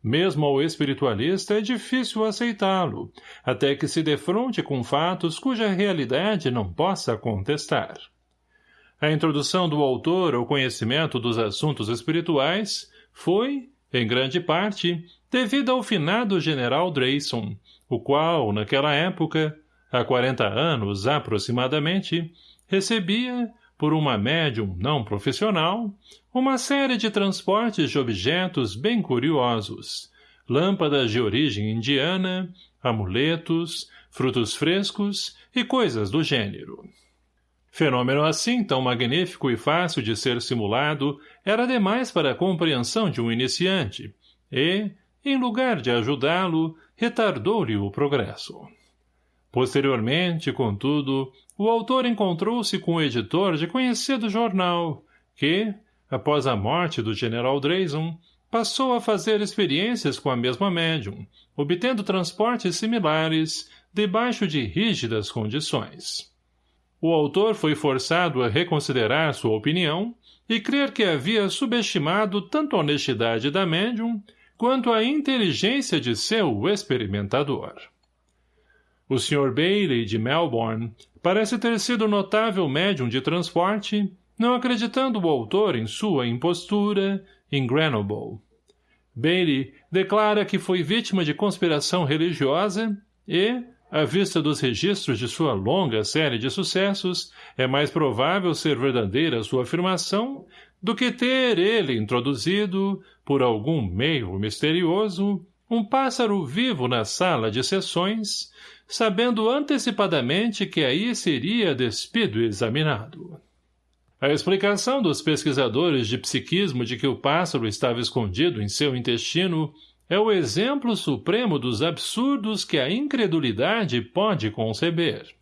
Mesmo ao espiritualista é difícil aceitá-lo, até que se defronte com fatos cuja realidade não possa contestar. A introdução do autor ao conhecimento dos assuntos espirituais foi, em grande parte, devido ao finado general Drayson, o qual, naquela época, há quarenta anos aproximadamente, recebia, por uma médium não profissional, uma série de transportes de objetos bem curiosos, lâmpadas de origem indiana, amuletos, frutos frescos e coisas do gênero. Fenômeno assim tão magnífico e fácil de ser simulado era demais para a compreensão de um iniciante, e, em lugar de ajudá-lo, retardou-lhe o progresso. Posteriormente, contudo, o autor encontrou-se com o editor de conhecido jornal, que, após a morte do general Drayson, passou a fazer experiências com a mesma médium, obtendo transportes similares, debaixo de rígidas condições. O autor foi forçado a reconsiderar sua opinião e crer que havia subestimado tanto a honestidade da médium quanto à inteligência de seu experimentador. O Sr. Bailey, de Melbourne, parece ter sido notável médium de transporte, não acreditando o autor em sua impostura em Grenoble. Bailey declara que foi vítima de conspiração religiosa e, à vista dos registros de sua longa série de sucessos, é mais provável ser verdadeira sua afirmação do que ter ele introduzido, por algum meio misterioso, um pássaro vivo na sala de sessões, sabendo antecipadamente que aí seria despido e examinado. A explicação dos pesquisadores de psiquismo de que o pássaro estava escondido em seu intestino é o exemplo supremo dos absurdos que a incredulidade pode conceber.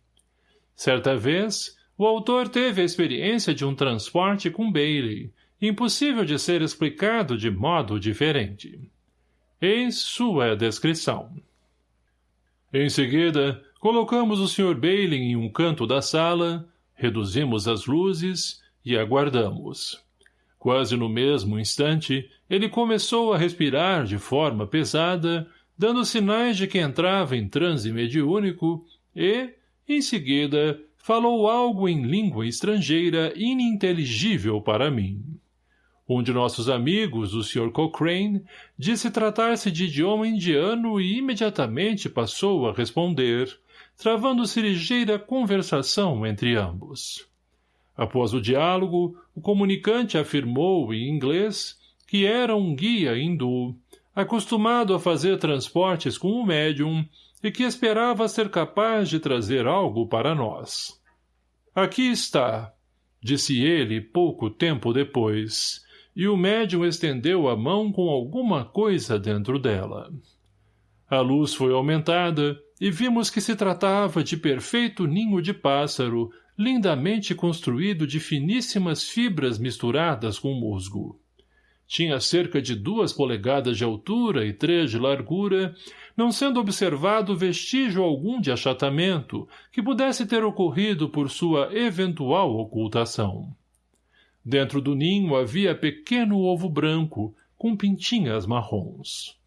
Certa vez, o autor teve a experiência de um transporte com Bailey, impossível de ser explicado de modo diferente. Eis sua descrição. Em seguida, colocamos o Sr. Bailey em um canto da sala, reduzimos as luzes e aguardamos. Quase no mesmo instante, ele começou a respirar de forma pesada, dando sinais de que entrava em transe mediúnico e, em seguida, falou algo em língua estrangeira ininteligível para mim. Um de nossos amigos, o Sr. Cochrane, disse tratar-se de idioma indiano e imediatamente passou a responder, travando-se ligeira conversação entre ambos. Após o diálogo, o comunicante afirmou, em inglês, que era um guia hindu, acostumado a fazer transportes com o médium e que esperava ser capaz de trazer algo para nós. Aqui está, disse ele pouco tempo depois, e o médium estendeu a mão com alguma coisa dentro dela. A luz foi aumentada e vimos que se tratava de perfeito ninho de pássaro, lindamente construído de finíssimas fibras misturadas com musgo. Tinha cerca de duas polegadas de altura e três de largura, não sendo observado vestígio algum de achatamento que pudesse ter ocorrido por sua eventual ocultação. Dentro do ninho havia pequeno ovo branco, com pintinhas marrons.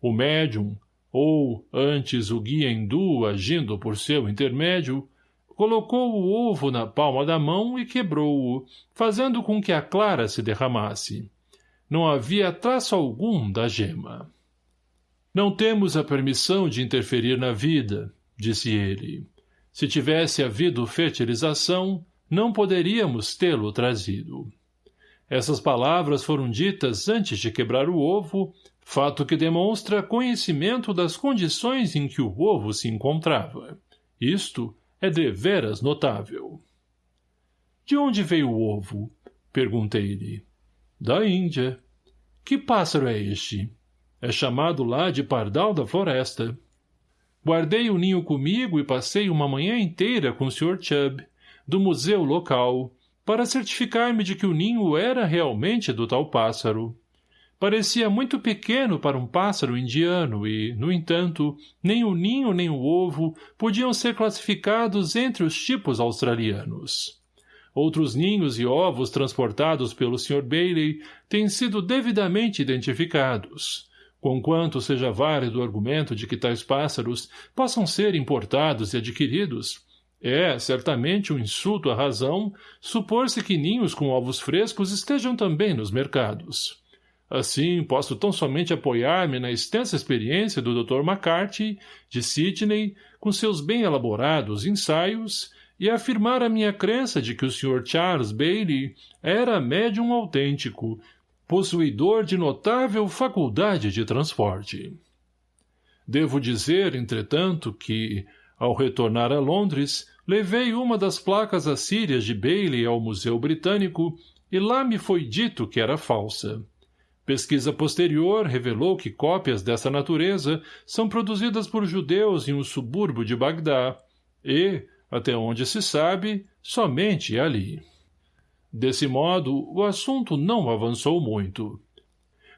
O médium, ou, antes o guia hindu agindo por seu intermédio, colocou o ovo na palma da mão e quebrou-o, fazendo com que a clara se derramasse. Não havia traço algum da gema. Não temos a permissão de interferir na vida, disse ele. Se tivesse havido fertilização, não poderíamos tê-lo trazido. Essas palavras foram ditas antes de quebrar o ovo, fato que demonstra conhecimento das condições em que o ovo se encontrava. Isto é deveras notável. De onde veio o ovo? Perguntei-lhe. Da Índia. Que pássaro é este? É chamado lá de pardal da floresta. Guardei o ninho comigo e passei uma manhã inteira com o Sr. Chubb, do museu local, para certificar-me de que o ninho era realmente do tal pássaro. Parecia muito pequeno para um pássaro indiano e, no entanto, nem o ninho nem o ovo podiam ser classificados entre os tipos australianos. Outros ninhos e ovos transportados pelo Sr. Bailey têm sido devidamente identificados, conquanto seja válido o argumento de que tais pássaros possam ser importados e adquiridos, é, certamente, um insulto à razão supor-se que ninhos com ovos frescos estejam também nos mercados. Assim, posso tão somente apoiar-me na extensa experiência do Dr. McCarthy, de Sydney, com seus bem elaborados ensaios, e afirmar a minha crença de que o Sr. Charles Bailey era médium autêntico, possuidor de notável faculdade de transporte. Devo dizer, entretanto, que, ao retornar a Londres, levei uma das placas assírias de Bailey ao Museu Britânico e lá me foi dito que era falsa. Pesquisa posterior revelou que cópias dessa natureza são produzidas por judeus em um subúrbio de Bagdá e, até onde se sabe, somente ali. Desse modo, o assunto não avançou muito.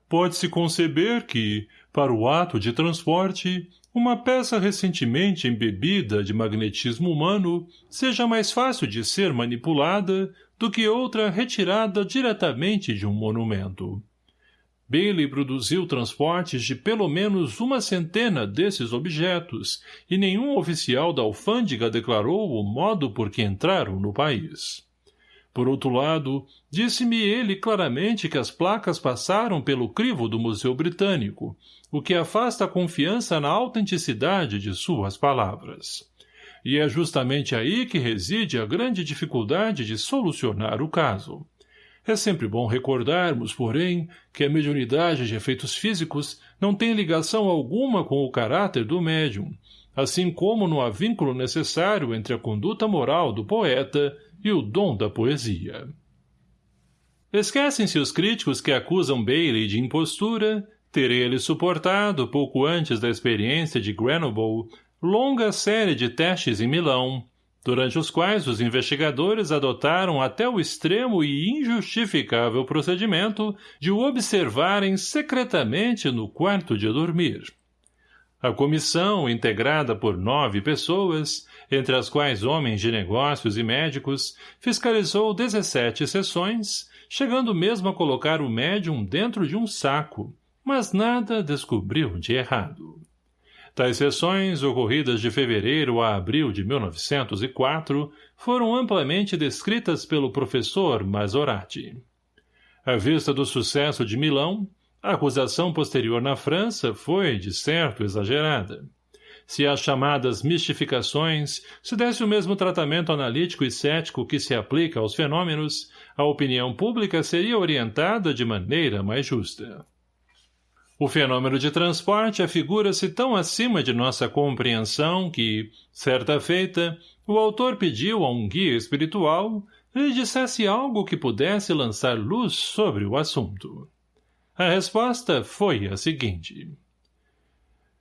Pode-se conceber que, para o ato de transporte, uma peça recentemente embebida de magnetismo humano seja mais fácil de ser manipulada do que outra retirada diretamente de um monumento. Bailey produziu transportes de pelo menos uma centena desses objetos e nenhum oficial da alfândega declarou o modo por que entraram no país. Por outro lado, disse-me ele claramente que as placas passaram pelo crivo do Museu Britânico, o que afasta a confiança na autenticidade de suas palavras. E é justamente aí que reside a grande dificuldade de solucionar o caso. É sempre bom recordarmos, porém, que a mediunidade de efeitos físicos não tem ligação alguma com o caráter do médium, assim como não há vínculo necessário entre a conduta moral do poeta e o dom da poesia. Esquecem-se os críticos que acusam Bailey de impostura, ter ele suportado, pouco antes da experiência de Grenoble, longa série de testes em Milão, durante os quais os investigadores adotaram até o extremo e injustificável procedimento de o observarem secretamente no quarto de dormir. A comissão, integrada por nove pessoas, entre as quais homens de negócios e médicos, fiscalizou 17 sessões, chegando mesmo a colocar o médium dentro de um saco, mas nada descobriu de errado. Tais sessões, ocorridas de fevereiro a abril de 1904, foram amplamente descritas pelo professor Masorati. À vista do sucesso de Milão, a acusação posterior na França foi, de certo, exagerada. Se às chamadas mistificações se desse o mesmo tratamento analítico e cético que se aplica aos fenômenos, a opinião pública seria orientada de maneira mais justa. O fenômeno de transporte afigura-se tão acima de nossa compreensão que, certa feita, o autor pediu a um guia espiritual lhe dissesse algo que pudesse lançar luz sobre o assunto. A resposta foi a seguinte.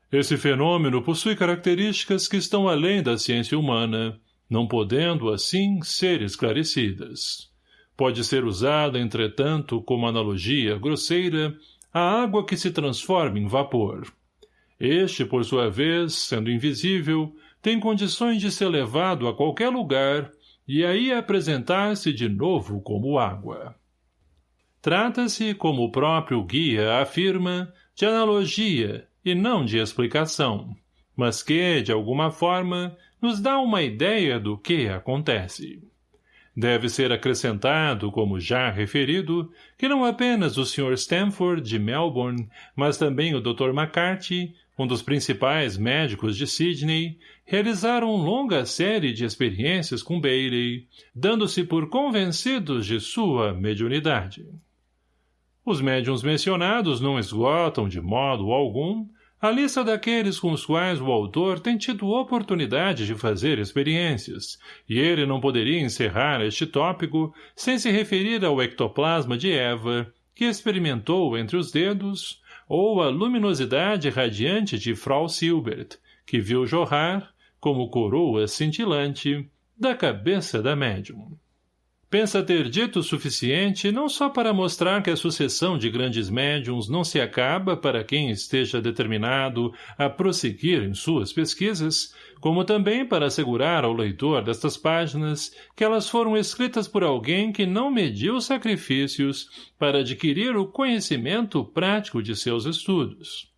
Esse fenômeno possui características que estão além da ciência humana, não podendo, assim, ser esclarecidas. Pode ser usada, entretanto, como analogia grosseira, a água que se transforma em vapor. Este, por sua vez, sendo invisível, tem condições de ser levado a qualquer lugar e aí apresentar-se de novo como água. Trata-se, como o próprio guia afirma, de analogia e não de explicação, mas que, de alguma forma, nos dá uma ideia do que acontece. Deve ser acrescentado, como já referido, que não apenas o Sr. Stanford, de Melbourne, mas também o Dr. McCarthy, um dos principais médicos de Sydney, realizaram longa série de experiências com Bailey, dando-se por convencidos de sua mediunidade. Os médiums mencionados não esgotam, de modo algum, a lista daqueles com os quais o autor tem tido oportunidade de fazer experiências, e ele não poderia encerrar este tópico sem se referir ao ectoplasma de Eva, que experimentou entre os dedos, ou a luminosidade radiante de Frau Silbert, que viu jorrar, como coroa cintilante, da cabeça da médium pensa ter dito o suficiente não só para mostrar que a sucessão de grandes médiums não se acaba para quem esteja determinado a prosseguir em suas pesquisas, como também para assegurar ao leitor destas páginas que elas foram escritas por alguém que não mediu sacrifícios para adquirir o conhecimento prático de seus estudos.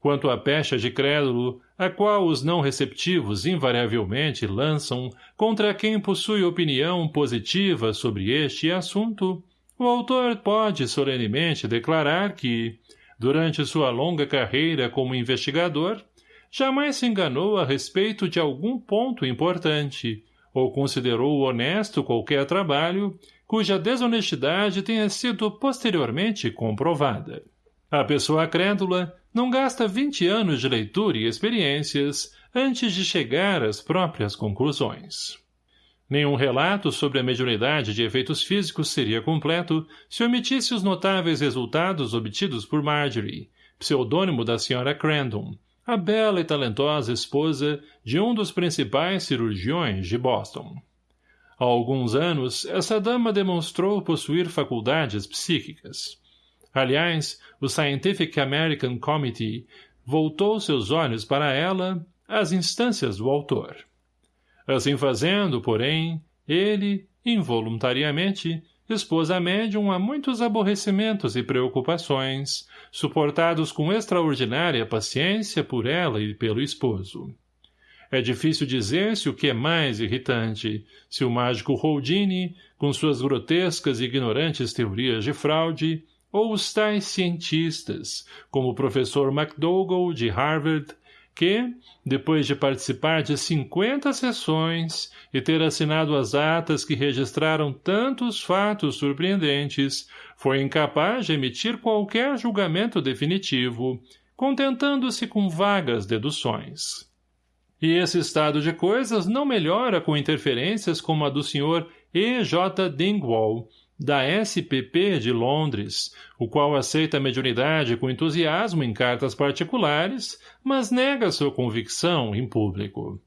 Quanto à pecha de crédulo, a qual os não receptivos invariavelmente lançam contra quem possui opinião positiva sobre este assunto, o autor pode solenemente declarar que, durante sua longa carreira como investigador, jamais se enganou a respeito de algum ponto importante, ou considerou honesto qualquer trabalho cuja desonestidade tenha sido posteriormente comprovada. A pessoa crédula não gasta 20 anos de leitura e experiências antes de chegar às próprias conclusões. Nenhum relato sobre a mediunidade de efeitos físicos seria completo se omitisse os notáveis resultados obtidos por Marjorie, pseudônimo da Sra. Crandon, a bela e talentosa esposa de um dos principais cirurgiões de Boston. Há alguns anos, essa dama demonstrou possuir faculdades psíquicas. Aliás, o Scientific American Committee voltou seus olhos para ela às instâncias do autor. Assim fazendo, porém, ele, involuntariamente, expôs a médium a muitos aborrecimentos e preocupações, suportados com extraordinária paciência por ela e pelo esposo. É difícil dizer se o que é mais irritante, se o mágico Houdini, com suas grotescas e ignorantes teorias de fraude, ou os tais cientistas, como o professor McDougall, de Harvard, que, depois de participar de 50 sessões e ter assinado as atas que registraram tantos fatos surpreendentes, foi incapaz de emitir qualquer julgamento definitivo, contentando-se com vagas deduções. E esse estado de coisas não melhora com interferências como a do Sr. E. J. Dingwall, da SPP de Londres, o qual aceita a mediunidade com entusiasmo em cartas particulares, mas nega sua convicção em público.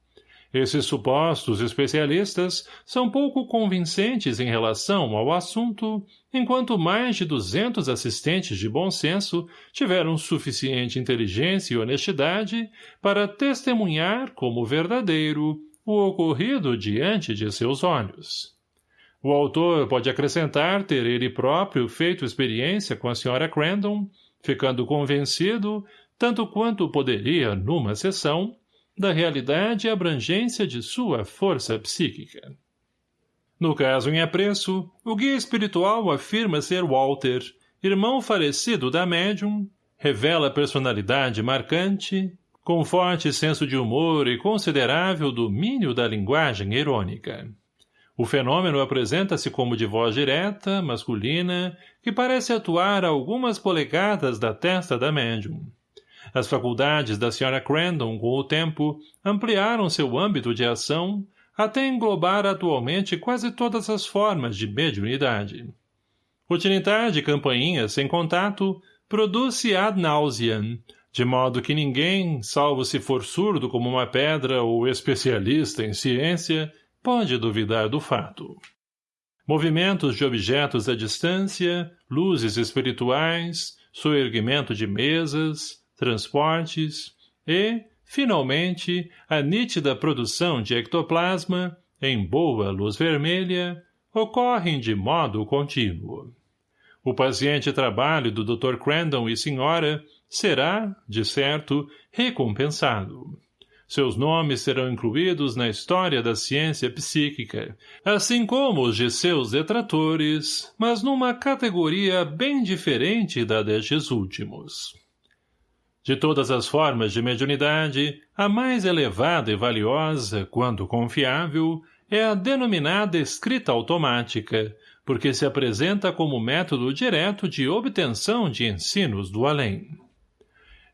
Esses supostos especialistas são pouco convincentes em relação ao assunto, enquanto mais de duzentos assistentes de bom senso tiveram suficiente inteligência e honestidade para testemunhar como verdadeiro o ocorrido diante de seus olhos. O autor pode acrescentar ter ele próprio feito experiência com a Sra. Crandon, ficando convencido, tanto quanto poderia numa sessão, da realidade e abrangência de sua força psíquica. No caso em apreço, o guia espiritual afirma ser Walter, irmão falecido da médium, revela personalidade marcante, com forte senso de humor e considerável domínio da linguagem irônica. O fenômeno apresenta-se como de voz direta, masculina, que parece atuar a algumas polegadas da testa da médium. As faculdades da Sra. Crandon, com o tempo, ampliaram seu âmbito de ação, até englobar atualmente quase todas as formas de mediunidade. O tinitar de campainhas sem contato produz-se ad nauseam, de modo que ninguém, salvo se for surdo como uma pedra ou especialista em ciência, pode duvidar do fato. Movimentos de objetos à distância, luzes espirituais, soerguimento de mesas, transportes e, finalmente, a nítida produção de ectoplasma, em boa luz vermelha, ocorrem de modo contínuo. O paciente trabalho do Dr. Crandon e senhora será, de certo, recompensado. Seus nomes serão incluídos na história da ciência psíquica, assim como os de seus detratores, mas numa categoria bem diferente da destes últimos. De todas as formas de mediunidade, a mais elevada e valiosa, quando confiável, é a denominada escrita automática, porque se apresenta como método direto de obtenção de ensinos do além.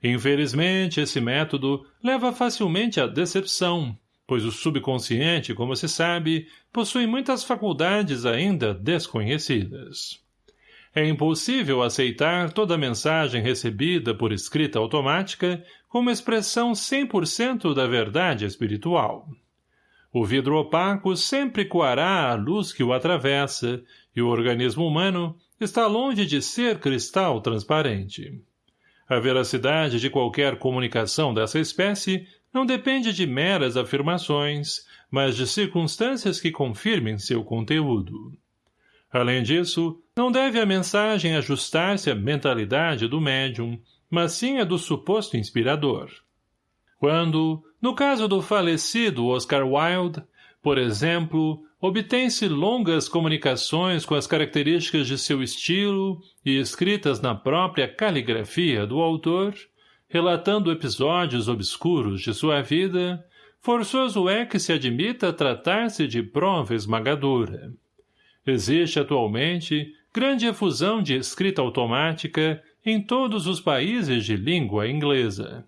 Infelizmente, esse método leva facilmente à decepção, pois o subconsciente, como se sabe, possui muitas faculdades ainda desconhecidas. É impossível aceitar toda mensagem recebida por escrita automática como expressão 100% da verdade espiritual. O vidro opaco sempre coará a luz que o atravessa, e o organismo humano está longe de ser cristal transparente. A veracidade de qualquer comunicação dessa espécie não depende de meras afirmações, mas de circunstâncias que confirmem seu conteúdo. Além disso, não deve a mensagem ajustar-se à mentalidade do médium, mas sim a do suposto inspirador. Quando, no caso do falecido Oscar Wilde, por exemplo, obtém-se longas comunicações com as características de seu estilo e escritas na própria caligrafia do autor, relatando episódios obscuros de sua vida, forçoso é que se admita tratar-se de prova esmagadora. Existe atualmente grande efusão de escrita automática em todos os países de língua inglesa.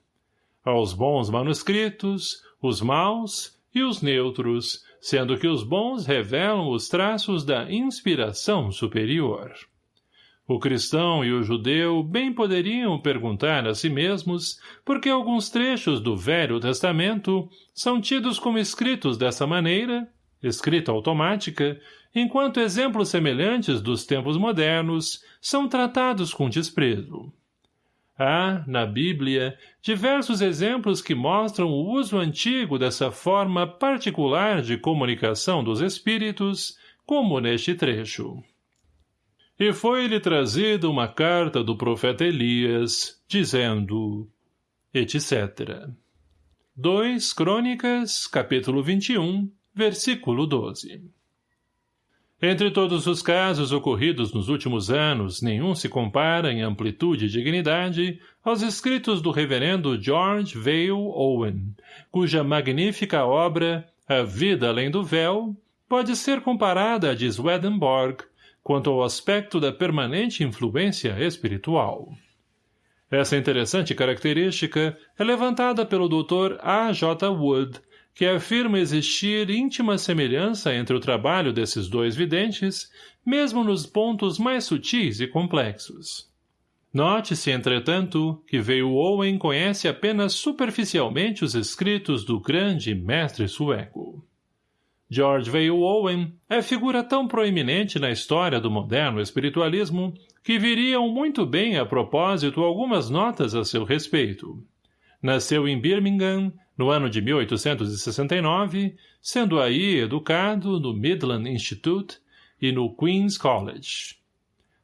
Aos bons manuscritos, os maus e os neutros, sendo que os bons revelam os traços da inspiração superior. O cristão e o judeu bem poderiam perguntar a si mesmos por que alguns trechos do Velho Testamento são tidos como escritos dessa maneira, escrita automática, enquanto exemplos semelhantes dos tempos modernos são tratados com desprezo. Há, na Bíblia, diversos exemplos que mostram o uso antigo dessa forma particular de comunicação dos espíritos, como neste trecho. E foi-lhe trazida uma carta do profeta Elias, dizendo, etc. 2 Crônicas, capítulo 21, versículo 12 entre todos os casos ocorridos nos últimos anos, nenhum se compara em amplitude e dignidade aos escritos do reverendo George Vale Owen, cuja magnífica obra, A Vida Além do Véu, pode ser comparada à de Swedenborg, quanto ao aspecto da permanente influência espiritual. Essa interessante característica é levantada pelo Dr. A. J. Wood, que afirma existir íntima semelhança entre o trabalho desses dois videntes, mesmo nos pontos mais sutis e complexos. Note-se, entretanto, que veio Owen conhece apenas superficialmente os escritos do grande mestre sueco. George Veil Owen é figura tão proeminente na história do moderno espiritualismo que viriam muito bem a propósito algumas notas a seu respeito. Nasceu em Birmingham, no ano de 1869, sendo aí educado no Midland Institute e no Queen's College.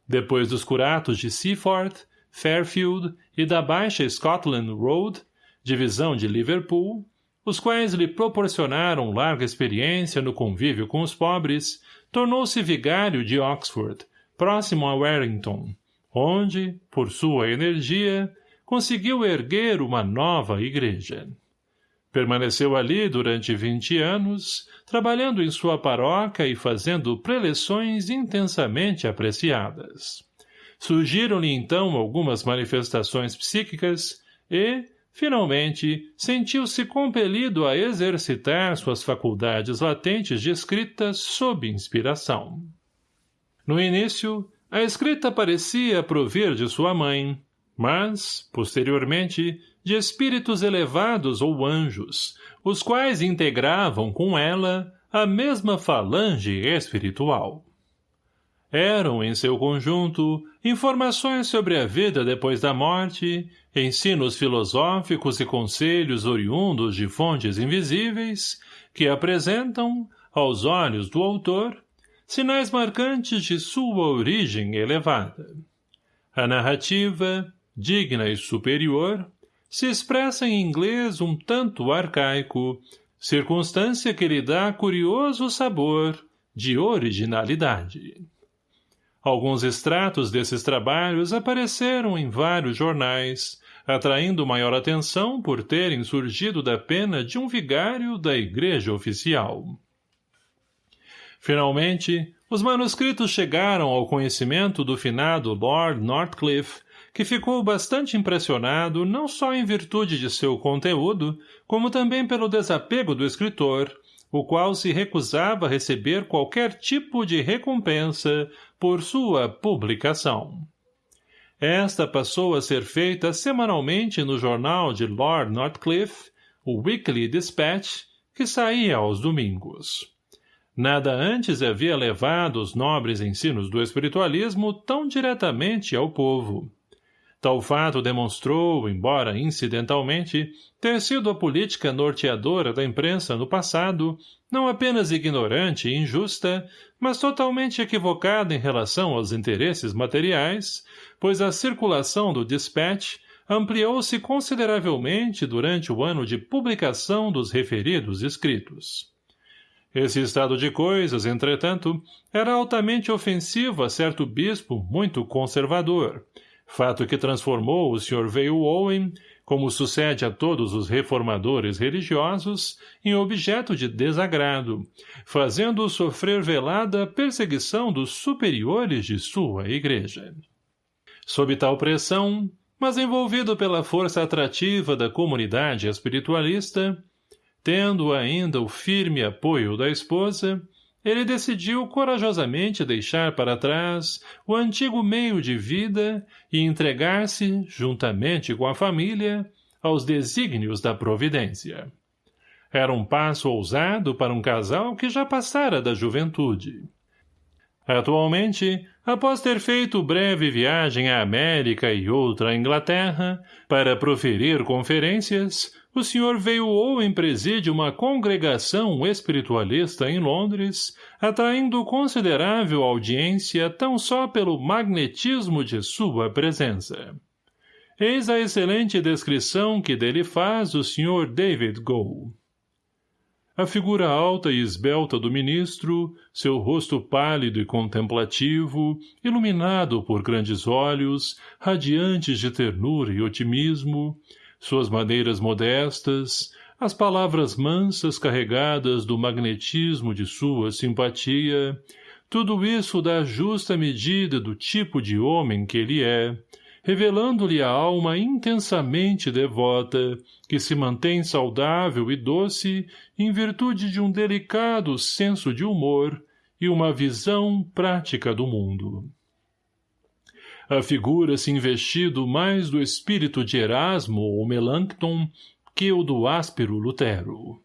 Depois dos curatos de Seaford, Fairfield e da Baixa Scotland Road, divisão de Liverpool, os quais lhe proporcionaram larga experiência no convívio com os pobres, tornou-se vigário de Oxford, próximo a Warrington, onde, por sua energia, conseguiu erguer uma nova igreja. Permaneceu ali durante vinte anos, trabalhando em sua paróquia e fazendo preleções intensamente apreciadas. Surgiram-lhe então algumas manifestações psíquicas e, finalmente, sentiu-se compelido a exercitar suas faculdades latentes de escrita sob inspiração. No início, a escrita parecia provir de sua mãe, mas, posteriormente, de espíritos elevados ou anjos, os quais integravam com ela a mesma falange espiritual. Eram, em seu conjunto, informações sobre a vida depois da morte, ensinos filosóficos e conselhos oriundos de fontes invisíveis, que apresentam, aos olhos do autor, sinais marcantes de sua origem elevada. A narrativa, digna e superior, se expressa em inglês um tanto arcaico, circunstância que lhe dá curioso sabor de originalidade. Alguns extratos desses trabalhos apareceram em vários jornais, atraindo maior atenção por terem surgido da pena de um vigário da igreja oficial. Finalmente, os manuscritos chegaram ao conhecimento do finado Lord Northcliffe, que ficou bastante impressionado não só em virtude de seu conteúdo, como também pelo desapego do escritor, o qual se recusava a receber qualquer tipo de recompensa por sua publicação. Esta passou a ser feita semanalmente no jornal de Lord Northcliffe, o Weekly Dispatch, que saía aos domingos. Nada antes havia levado os nobres ensinos do espiritualismo tão diretamente ao povo. Tal fato demonstrou, embora incidentalmente, ter sido a política norteadora da imprensa no passado, não apenas ignorante e injusta, mas totalmente equivocada em relação aos interesses materiais, pois a circulação do dispatch ampliou-se consideravelmente durante o ano de publicação dos referidos escritos. Esse estado de coisas, entretanto, era altamente ofensivo a certo bispo muito conservador, fato que transformou o Sr. Veio Owen, como sucede a todos os reformadores religiosos, em objeto de desagrado, fazendo-o sofrer velada perseguição dos superiores de sua igreja. Sob tal pressão, mas envolvido pela força atrativa da comunidade espiritualista, tendo ainda o firme apoio da esposa, ele decidiu corajosamente deixar para trás o antigo meio de vida e entregar-se, juntamente com a família, aos desígnios da providência. Era um passo ousado para um casal que já passara da juventude. Atualmente, após ter feito breve viagem à América e outra à Inglaterra, para proferir conferências, o senhor veio Owen preside uma congregação espiritualista em Londres, atraindo considerável audiência tão só pelo magnetismo de sua presença. Eis a excelente descrição que dele faz o Sr. David Gould. A figura alta e esbelta do ministro, seu rosto pálido e contemplativo, iluminado por grandes olhos, radiantes de ternura e otimismo, suas maneiras modestas, as palavras mansas carregadas do magnetismo de sua simpatia, tudo isso dá justa medida do tipo de homem que ele é, revelando-lhe a alma intensamente devota, que se mantém saudável e doce em virtude de um delicado senso de humor e uma visão prática do mundo. Afigura-se investido mais do espírito de Erasmo ou Melancton que o do áspero Lutero.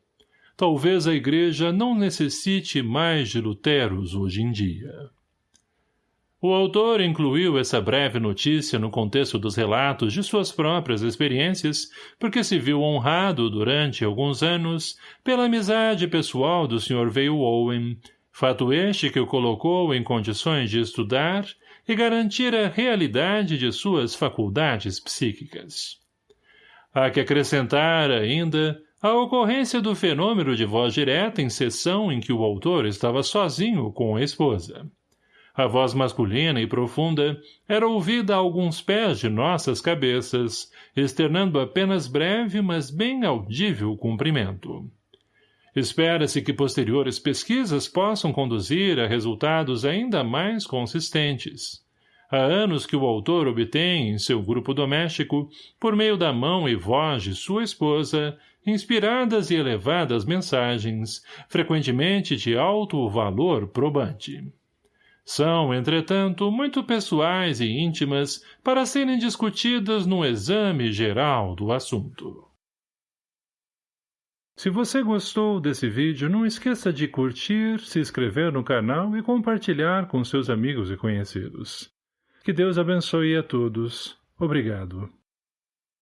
Talvez a igreja não necessite mais de Luteros hoje em dia. O autor incluiu essa breve notícia no contexto dos relatos de suas próprias experiências, porque se viu honrado durante alguns anos pela amizade pessoal do Sr. Veil Owen, Fato este que o colocou em condições de estudar e garantir a realidade de suas faculdades psíquicas. Há que acrescentar, ainda, a ocorrência do fenômeno de voz direta em sessão em que o autor estava sozinho com a esposa. A voz masculina e profunda era ouvida a alguns pés de nossas cabeças, externando apenas breve, mas bem audível cumprimento. Espera-se que posteriores pesquisas possam conduzir a resultados ainda mais consistentes. Há anos que o autor obtém, em seu grupo doméstico, por meio da mão e voz de sua esposa, inspiradas e elevadas mensagens, frequentemente de alto valor probante. São, entretanto, muito pessoais e íntimas para serem discutidas num exame geral do assunto. Se você gostou desse vídeo, não esqueça de curtir, se inscrever no canal e compartilhar com seus amigos e conhecidos. Que Deus abençoe a todos. Obrigado.